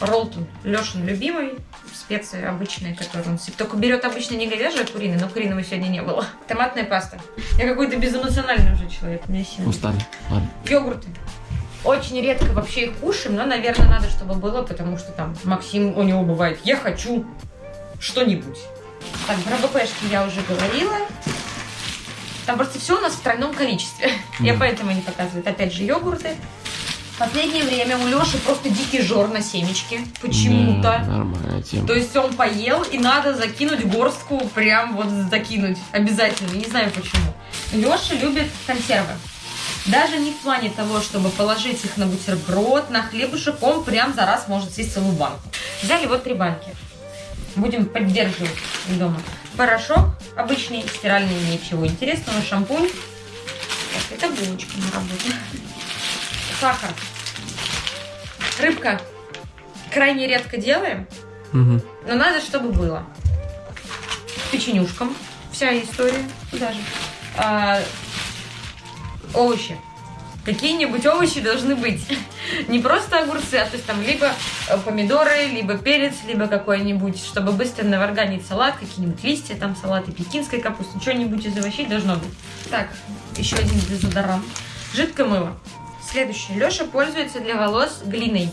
Ролтон. Лешин любимый. Специи обычные, которые он. Только берет обычно не говяжий, а куриный, но куриного сегодня не было. [laughs] Томатная паста. Я какой-то безэмоциональный уже человек. У меня сильно. Устали. Ладно. Йогурты. Очень редко вообще их кушаем, но, наверное, надо, чтобы было, потому что там Максим, у него бывает, я хочу что-нибудь. Так, про БПшки я уже говорила. Там просто все у нас в тройном количестве. [laughs] Я Да. поэтому не показываю. Это Опять же, йогурты. В последнее время у Леши просто дикий жор на семечки. Почему-то. Да, Нормальная тема. То есть он поел, и надо закинуть горстку, прям вот закинуть. Обязательно, не знаю почему. Леша любит консервы. Даже не в плане того, чтобы положить их на бутерброд, на хлебушек, он прям за раз может съесть целую банку. Взяли вот три банки. Будем поддерживать дома. Порошок обычный, стиральный, ничего интересного, шампунь. Так, это булочка на работе. Сахар. Рыбка. Крайне редко делаем, Мгм. но надо, чтобы было. Печенюшкам. Вся история. Куда же? А, овощи. Какие-нибудь овощи должны быть. Не просто огурцы, а то есть там либо э, помидоры, либо перец, либо какой-нибудь, чтобы быстро наварганить салат, какие-нибудь листья, там салаты пекинской капусты, что-нибудь из овощей должно быть. Так, еще один дезодорант. Жидкое мыло. Следующее. Леша пользуется для волос глиной.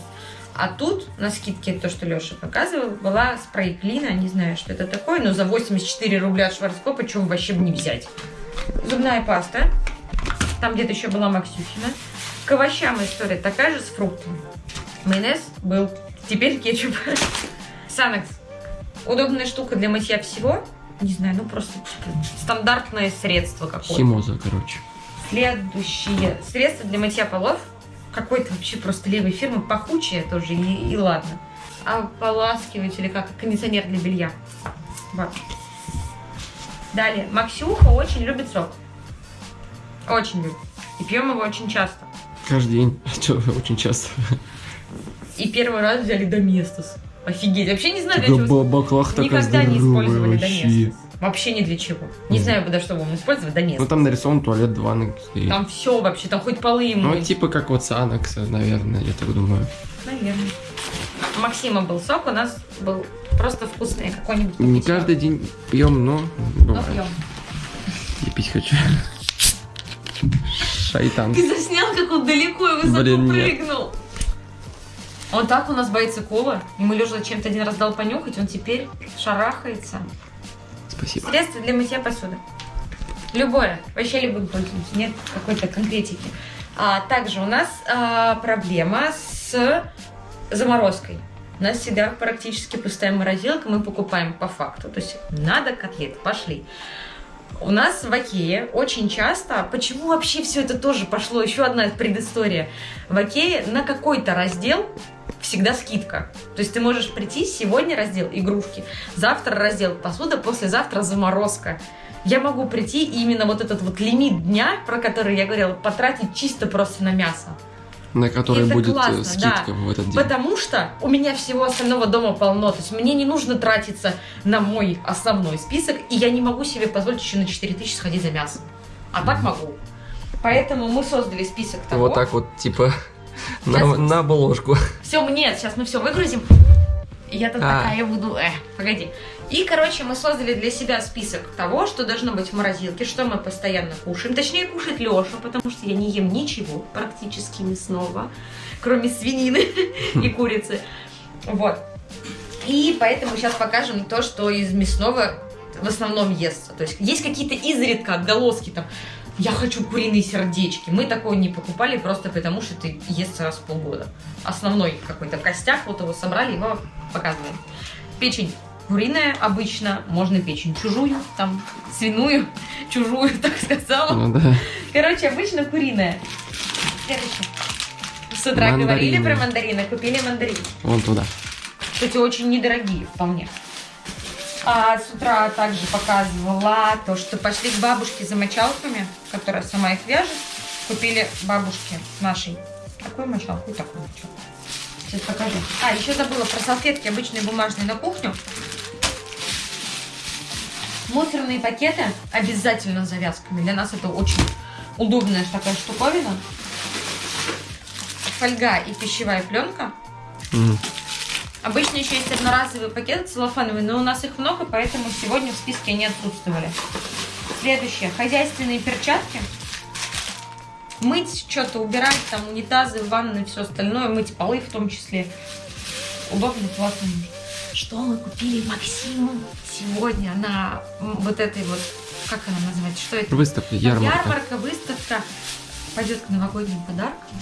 А тут, на скидке, то, что Леша показывал, была спрей клина, не знаю, что это такое, но за 84 рубля от Шварцкопа, чем вообще бы не взять. Зубная паста. Там где-то еще была Максюхина. К овощам история такая же с фруктами. Майонез был. Теперь кетчуп. [laughs] Санекс. Удобная штука для мытья всего. Не знаю, ну просто стандартное средство какое-то. Химоза, короче. Следующее средство для мытья полов. Какой-то вообще просто левой фирмы, пахучее тоже, и, и ладно. Ополаскиватель или как, кондиционер для белья. Вот. Далее, Максюха очень любит сок. Очень любит. И пьем его очень часто. Каждый день. [laughs] Чё, очень часто. И первый раз взяли Доместос. Офигеть. Вообще не знаю, для чего. баклах Никогда не использовали вообще. Доместос. Вообще ни для чего. Не знаю, куда что будем использовать Ну Доместос. там нарисован туалет, ванна стоит. Там все вообще, там хоть полы им Ну, типа как вот Санакса, наверное, я так думаю. Наверное. У Максима был сок, у нас был просто вкусный какой-нибудь. Не каждый день пьем, но Но бывает. пьем. Я пить хочу. Шайтан. Ты заснял, как он далеко и высоко Блин, нет. прыгнул. Он так у нас боится кола. Ему Леша чем-то один раз дал понюхать, он теперь шарахается. Спасибо. Средство для мытья посуды. Любое. Вообще любым пользуемся. Нет какой-то конкретики. А, также у нас а, проблема с заморозкой. У нас всегда практически пустая морозилка, мы покупаем по факту. То есть надо котлеты, пошли. У нас в Окее очень часто, почему вообще все это тоже пошло, еще одна предыстория. В Окее на какой-то раздел всегда скидка. То есть ты можешь прийти сегодня раздел игрушки, завтра раздел посуда, послезавтра заморозка. Я могу прийти и именно вот этот вот лимит дня, про который я говорила, потратить чисто просто на мясо. На которой Это будет э, классно, скидка да. в этот день. Потому что у меня всего остального дома полно. То есть мне не нужно тратиться на мой основной список, и я не могу себе позволить еще на 4000 сходить за мясом. А так могу. Поэтому мы создали список того. Вот так вот, типа, [laughs] на, Сейчас. на обложку. Все, нет, сейчас мы все выгрузим. И я тут А. такая буду. Э, погоди. И, короче, мы создали для себя список того, что должно быть в морозилке, что мы постоянно кушаем. Точнее, кушает Леша, потому что я не ем ничего практически мясного, кроме свинины [laughs] и курицы. Вот. И поэтому сейчас покажем то, что из мясного в основном естся. То есть есть какие-то изредка отголоски там. Я хочу куриные сердечки. Мы такого не покупали просто потому, что это естся раз в полгода. Основной какой-то костяк, вот его собрали, его показываем. Печень куриная обычно, можно печень чужую, там, свиную, [laughs] чужую, [laughs] так сказала. Ну да. Короче, обычно куриная. Следующее. С утра говорили Мандарины. про мандарины, купили мандарины. Вон туда. Кстати, очень недорогие вполне. А с утра также показывала то, что пошли к бабушке за мочалками, которая сама их вяжет. Купили бабушке нашей такую мочалку и такую мочалку. Сейчас покажу. А, еще забыла про салфетки обычные бумажные на кухню. Мусорные пакеты обязательно с завязками. Для нас это очень удобная такая штуковина. Фольга и пищевая пленка. М. Обычно еще есть одноразовые пакеты целлофановые, но у нас их много, поэтому сегодня в списке они отсутствовали. Следующее. Хозяйственные перчатки. Мыть что-то, убирать там унитазы, ванны, все остальное, мыть полы в том числе. Удобно, классно. Что мы купили Максиму сегодня на вот этой вот, как она называется, что это? Выставка, ярмарка. Ярмарка, выставка пойдет к новогодним подаркам.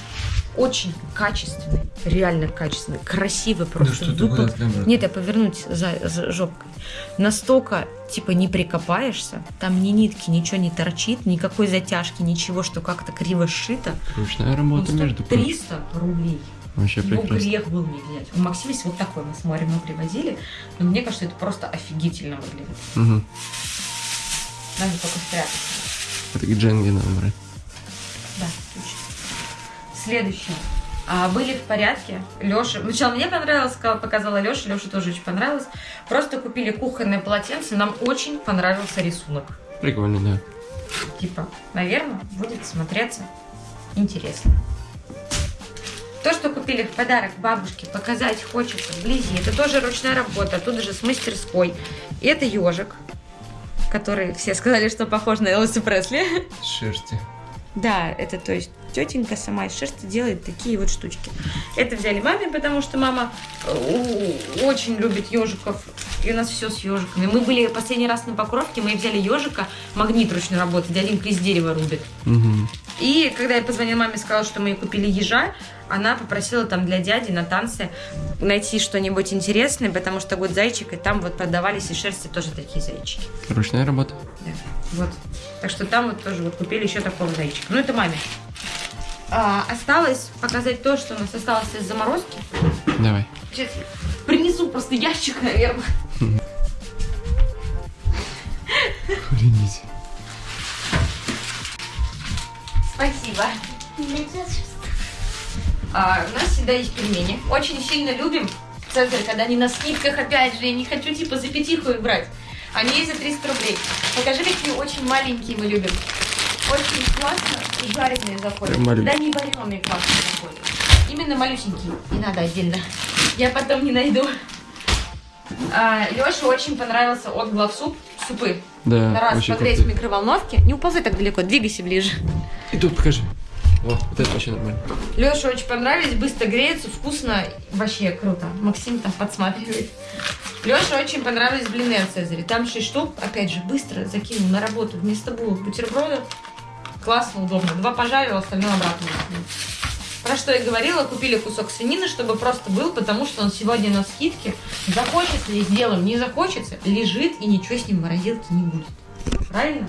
Очень качественный, реально качественный, красивый просто. выпуск. Нет, я повернуть за, за жопкой. Настолько, типа, не прикопаешься, там ни нитки, ничего не торчит, никакой затяжки, ничего, что как-то криво сшито. Ручная работа, стоит между прочим. 300 рублей. Вообще Его прекрасно. грех был не взять. У Максима есть вот такой, мы с морем мы привозили, но мне кажется, это просто офигительно выглядит. Мгм. Надо только спрятать. Это надо брать. Да, точно. Следующее. А, были в порядке. Леша. Сначала мне понравилось, показала Леша. Леша тоже очень понравилось. Просто купили кухонное полотенце. Нам очень понравился рисунок. Прикольно, да. Типа, наверное, будет смотреться интересно. То, что купили в подарок бабушке, показать хочется вблизи. Это тоже ручная работа, тут же с мастерской. И это ежик, который все сказали, что похож на Элвиса Пресли. Шерсти. Да, это то есть тетенька сама из шерсти делает такие вот штучки. Это взяли маме, потому что мама э, очень любит ежиков. И у нас все с ежиками. Мы были последний раз на Покровке, мы взяли ежика, магнит ручной работы, дяденька из дерева рубит. Угу. И когда я позвонила маме и сказала, что мы ей купили ежа, она попросила там для дяди на танцы найти что-нибудь интересное, потому что год зайчик, и там вот продавались из шерсти тоже такие зайчики. Ручная работа. Да, вот. Так что там вот тоже вот купили еще такого зайчика. Ну, это маме. А, осталось показать то, что у нас осталось из заморозки. Давай. Сейчас принесу просто ящик, наверное. Охренеть. Спасибо. А, у нас всегда есть пельмени. Очень сильно любим Цезарь, когда они на скидках, опять же, я не хочу типа за пятиху их брать. Они за 300 рублей. Покажи, какие очень маленькие мы любим. Очень классно и жареные заходят. Да не вареные классно заходят. Именно малюсенькие. Не надо отдельно. Я потом не найду. А, Леше очень понравился от главсуп супы. Да, раз погреть в микроволновке. Не уползай так далеко, двигайся ближе. И тут покажи. О, вот это вообще нормально. Леше очень понравились, быстро греются, вкусно, вообще круто. Максим там подсматривает. Леше очень понравились блины от Цезаря. Там 6 штук, опять же, быстро закинул на работу вместо булок бутербродов. Классно, удобно. Два пожарил, остальное обратно. Про что я говорила, купили кусок свинины, чтобы просто был, потому что он сегодня на скидке. Захочется и сделаем, не захочется, лежит и ничего с ним в морозилке не будет. Правильно?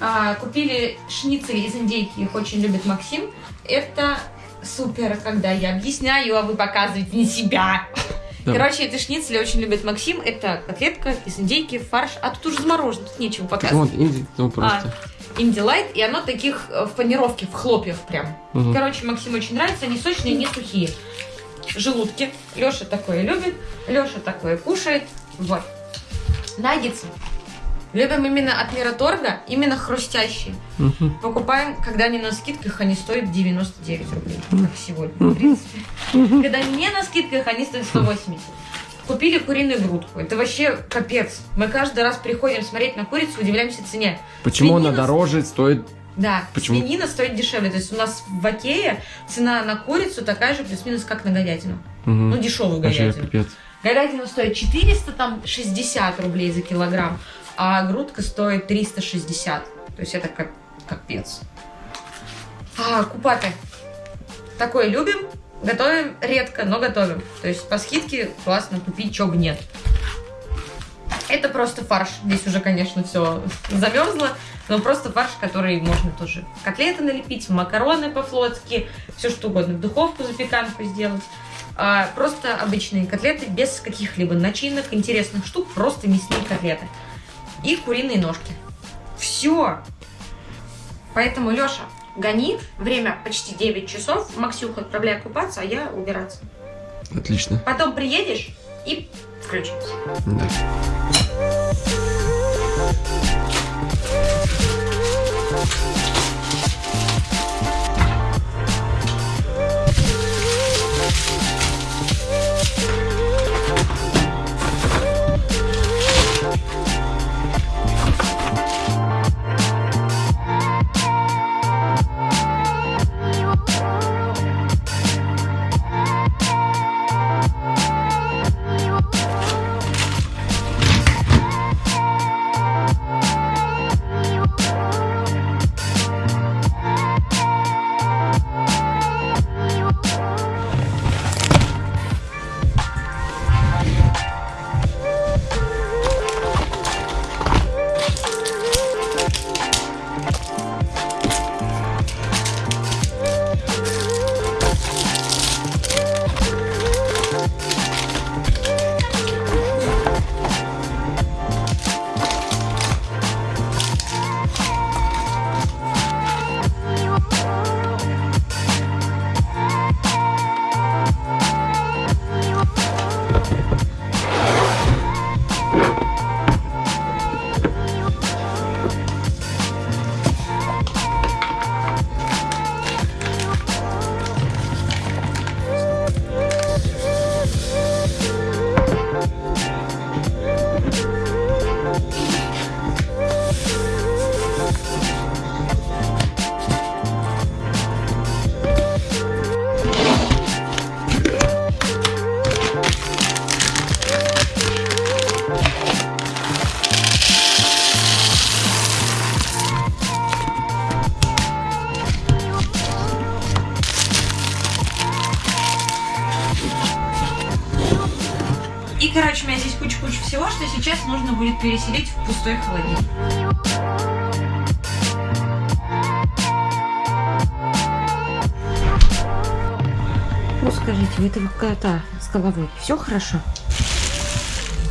А, купили шницели из индейки, их очень любит Максим. Это супер, когда я объясняю, а вы показываете не себя. [laughs] Да. Короче, эти шницели очень любит Максим. Это котлетка из индейки, фарш. А тут уже заморожено, тут нечего показывать. вот, инди, ну просто. Инди лайт, и оно таких э, в панировке, в хлопьях прям. Мгм. Короче, Максиму очень нравится, они сочные, не сухие. Желудки. Леша такое любит, Леша такое кушает. Вот. Наггетсы. Любим именно от Мираторга, именно хрустящие. Мгм. Покупаем, когда они на скидках, они стоят 99 рублей, как сегодня, в принципе. Когда не на скидках, они стоят 180. Купили куриную грудку. Это вообще капец. Мы каждый раз приходим смотреть на курицу, удивляемся цене. Почему она Свинина- дороже стоит? Да, Почему? свинина стоит дешевле. То есть у нас в Окее цена на курицу такая же плюс-минус, как на говядину. Мгм. Ну, дешевую Вообще говядину. капец. Говядина стоит 400, там 60 рублей за килограмм, а грудка стоит 360. То есть это как капец. А, купаты. Такое любим, готовим редко, но готовим. То есть по скидке классно купить, чего бы нет. Это просто фарш. Здесь уже, конечно, все замерзло, но просто фарш, который можно тоже котлеты налепить, макароны по-флотски, все что угодно, в духовку запеканку сделать. А, просто обычные котлеты без каких-либо начинок, интересных штук, просто мясные котлеты. И куриные ножки. Все. Поэтому, Леша, гони. Время почти 9 часов. Максюха отправляй купаться, а я убираться. Отлично. Потом приедешь и включимся. Да. И, короче, у меня здесь куча-куча всего, что сейчас нужно будет переселить в пустой холодильник. Ну, скажите, у этого кота с головой все хорошо?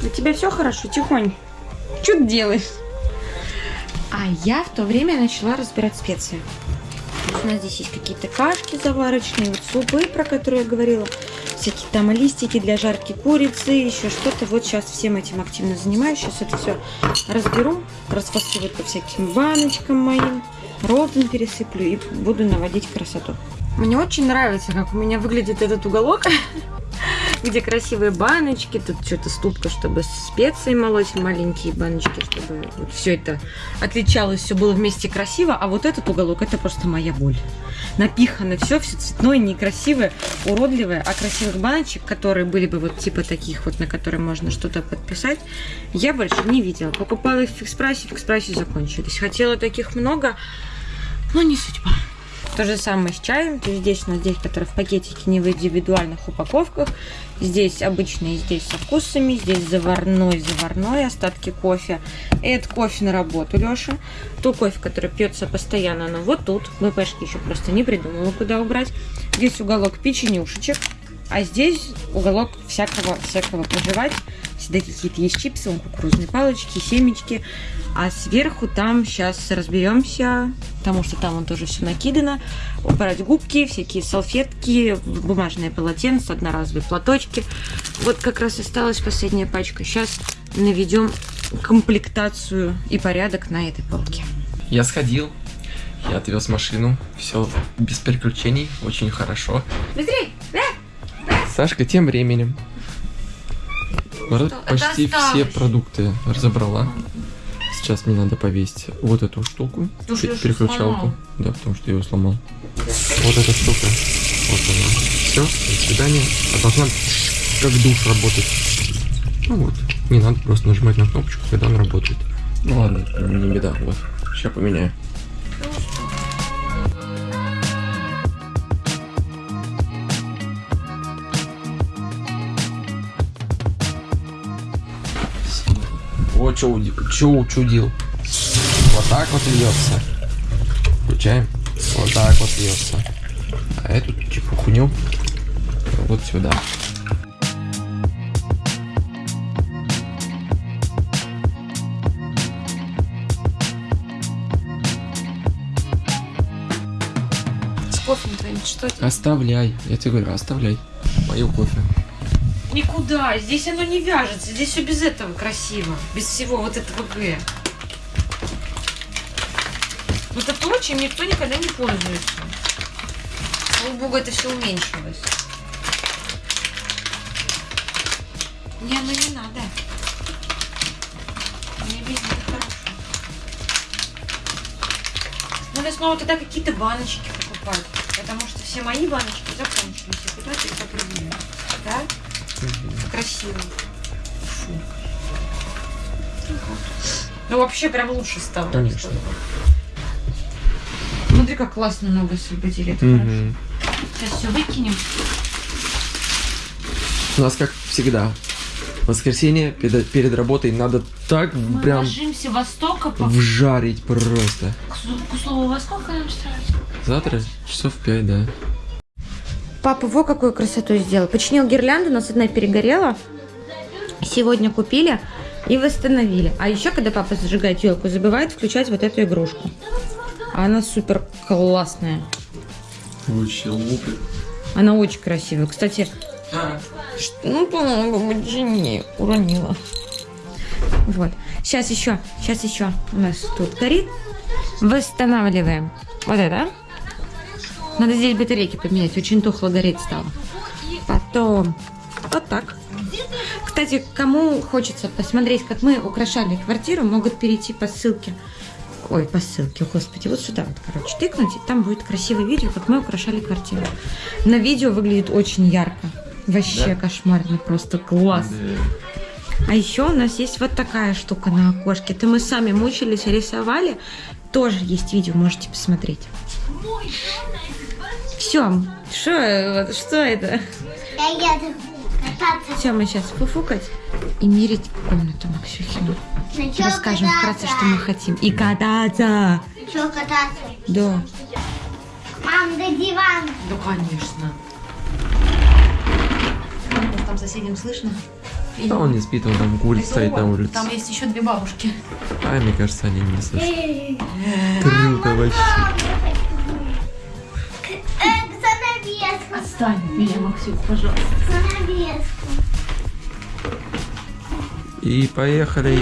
У тебя все хорошо, тихонь? Что ты делаешь? А я в то время начала разбирать специи. У нас здесь есть какие-то кашки заварочные, вот супы, про которые я говорила, всякие там листики для жарки курицы, еще что-то. Вот сейчас всем этим активно занимаюсь. Сейчас это все разберу, расфасую по всяким баночкам моим, розам пересыплю и буду наводить красоту. Мне очень нравится, как у меня выглядит этот уголок, [laughs] где красивые баночки, тут что-то ступка, чтобы специи молоть, маленькие баночки, чтобы вот все это отличалось, все было вместе красиво, а вот этот уголок это просто моя боль. Напихано все, все цветное, некрасивое, уродливое, а красивых баночек, которые были бы вот типа таких вот, на которые можно что-то подписать, я больше не видела. Покупала их в экспрессе, в экспрессе закончились. Хотела таких много, но не судьба. То же самое с чаем. То есть здесь у нас здесь, который в пакетике, не в индивидуальных упаковках. Здесь обычный, здесь со вкусами. Здесь заварной, заварной, остатки кофе. Это кофе на работу, Леша. То кофе, который пьется постоянно, оно вот тут. БПшки еще просто не придумала, куда убрать. Здесь уголок печенюшечек. А здесь уголок всякого, всякого пожевать. Всегда какие-то есть чипсы, вон кукурузные палочки, семечки. А сверху там сейчас разберемся, потому что там он тоже все накидано. Убрать губки, всякие салфетки, бумажное полотенце, одноразовые платочки. Вот как раз осталась последняя пачка. Сейчас наведем комплектацию и порядок на этой полке. Я сходил, я отвез машину, все без приключений, очень хорошо. Быстрей! Сашка тем временем Это почти все продукты разобрала. Сейчас мне надо повесить вот эту штуку, переключалку. Да, потому что я ее сломал. Вот эта штука. Вот она. Все, до свидания. А должна как душ работать. Ну вот. Не надо просто нажимать на кнопочку, когда он работает. Ну ладно, не беда. Вот. Сейчас поменяю. Вот что учудил. Вот так вот льется. Включаем. Вот так вот льется. А эту чепухню вот сюда. С кофе что это? Оставляй. Я тебе говорю, оставляй. Мою кофе. Никуда, здесь оно не вяжется, здесь все без этого красиво, без всего вот этого Г. Вот это то, чем никто никогда не пользуется. Слава богу, это все уменьшилось. Не, оно не надо. Мне без них хорошо. Надо снова тогда какие-то баночки покупать, потому что все мои баночки закончились, и куда-то их определили. Да? Красиво. Фу. Ну вообще прям лучше стало. Конечно. Смотри, как классно много освободили. Это хорошо. Мгм. Сейчас все выкинем. У нас как всегда. Воскресенье перед, перед работой надо так Мы прям ложимся во столько по... вжарить просто. К, к слову, во сколько нам встать? Завтра часов пять, да. Папа во какую красоту сделал. Починил гирлянду, у нас одна перегорела. Сегодня купили и восстановили. А еще, когда папа зажигает елку, забывает включать вот эту игрушку. Она супер классная. Вообще лупит. Она очень красивая. Кстати, Ну, по-моему, почини. Уронила. Вот. Сейчас еще, сейчас еще у нас тут горит. Восстанавливаем. Вот это. Надо здесь батарейки поменять. Очень тухло гореть стало. Потом вот так. Кстати, кому хочется посмотреть, как мы украшали квартиру, могут перейти по ссылке. Ой, по ссылке, господи, вот сюда вот, короче, тыкнуть, и там будет красивое видео, как мы украшали квартиру. На видео выглядит очень ярко. Вообще кошмарно, просто класс. А еще у нас есть вот такая штука на окошке. Это мы сами мучились, рисовали. Тоже есть видео, можете посмотреть. Все, что, что это? Я еду кататься. Все, мы сейчас фуфукать и мерить комнату Максюхину. Расскажем вкратце, что мы кататься? хотим. И кататься! Чё кататься? Да. Мам, до дивана. Да, конечно. Там соседям слышно? Да он не спит, он там курит, стоит на улице. Там есть еще две бабушки. А, мне кажется, они не слышат. Круто вообще. От меня, Максюк, пожалуйста. И поехали.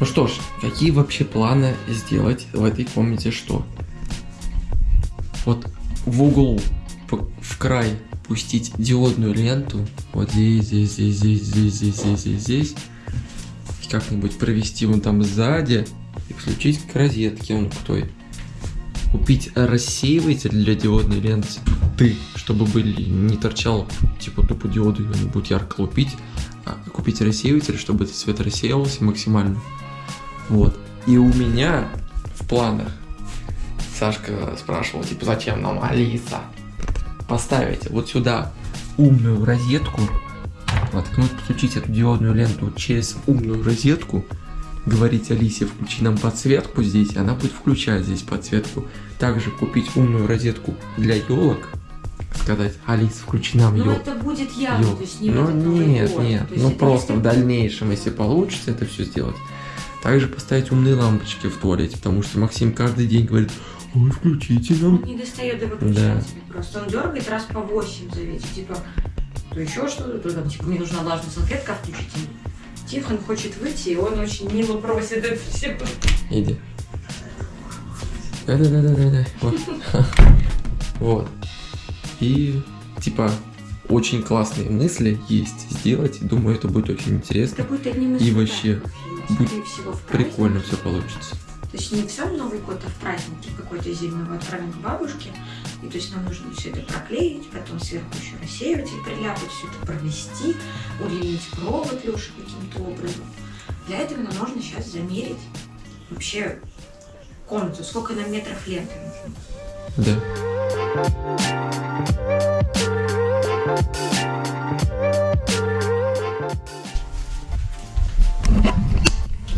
Ну что ж, какие вообще планы сделать в этой комнате что? Вот в углу, в, край пустить диодную ленту. Вот здесь, здесь, здесь, здесь, здесь, здесь, здесь, здесь, здесь. Как-нибудь провести вон там сзади и включить к розетке вон к той. Купить рассеиватель для диодной ленты, чтобы были не торчал типа тупо диоды, они будут ярко лупить. А купить рассеиватель, чтобы этот свет рассеивался максимально. Вот. И у меня в планах Сашка спрашивал, типа, зачем нам Алиса? Поставить вот сюда умную розетку, воткнуть, подключить эту диодную ленту через умную розетку говорить Алисе, включи нам подсветку здесь, она будет включать здесь подсветку. Также купить умную розетку для елок, сказать, Алис, включи нам Ну, елку. это будет явно, Ёл. то есть не в Ну Новый нет, год. нет, ну просто в дальнейшем, если получится это все сделать. Также поставить умные лампочки в туалете, потому что Максим каждый день говорит, ой, включите нам. Он не достает до выключателя просто. Он дергает раз по 8 зовите. Типа, то еще что-то, то там, типа, мне нужна влажная салфетка, включите. Тихон хочет выйти, и он очень мило просит это все. Иди. Да-да-да-да-да. Вот. [laughs] Вот. И, типа, очень классные мысли есть сделать. Думаю, это будет очень интересно. Это будет одним из И вообще будет всего, в Прикольно все получится. То есть не в сам Новый год, а в праздник какой-то зимний мы отправим к бабушке. И то есть нам нужно все это проклеить, потом сверху еще рассеиватель приляпать, все это провести, удлинить провод Леши каким-то образом. Для этого нам нужно сейчас замерить вообще комнату, сколько нам метров ленты нужно. Да.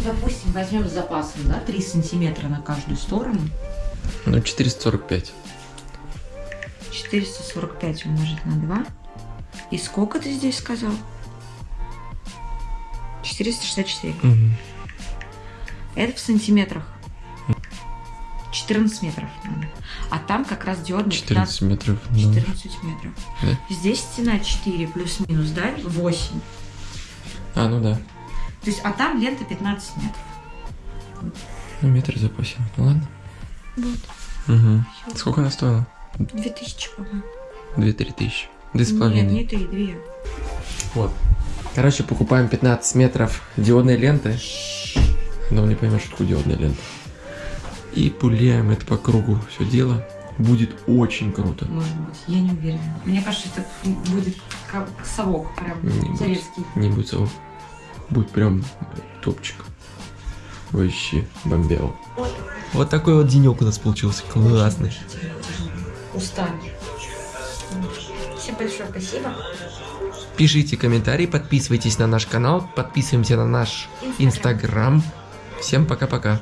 Допустим, возьмем с запасом, да, 3 сантиметра на каждую сторону. Ну, 445. 445 умножить на 2. И сколько ты здесь сказал? 464. Мгм. Это в сантиметрах. 14 метров надо. А там как раз диодный 14 метров. ну, 14 метров. Да. Здесь стена 4 плюс-минус, да? 8. А, ну да. То есть, а там лента 15 метров. Ну, метр запасен. Ну ладно. Вот. Угу. Сколько она стоила? 2000, по-моему. 2-3 тысячи. Две с Нет, половиной. не 3, 2. Вот. Короче, покупаем 15 метров диодной ленты. Но не поймешь, что такое диодная лента. И пуляем это по кругу все дело. Будет очень круто. Может быть, я не уверена. Мне кажется, это будет как совок прям Не будет. советский. Не будет совок. Будет прям топчик. Вообще бомбел. Вот такой вот денек у нас получился. Классный. Устали. Всем большое спасибо. Пишите комментарии, подписывайтесь на наш канал, подписываемся на наш инстаграм. Всем пока-пока.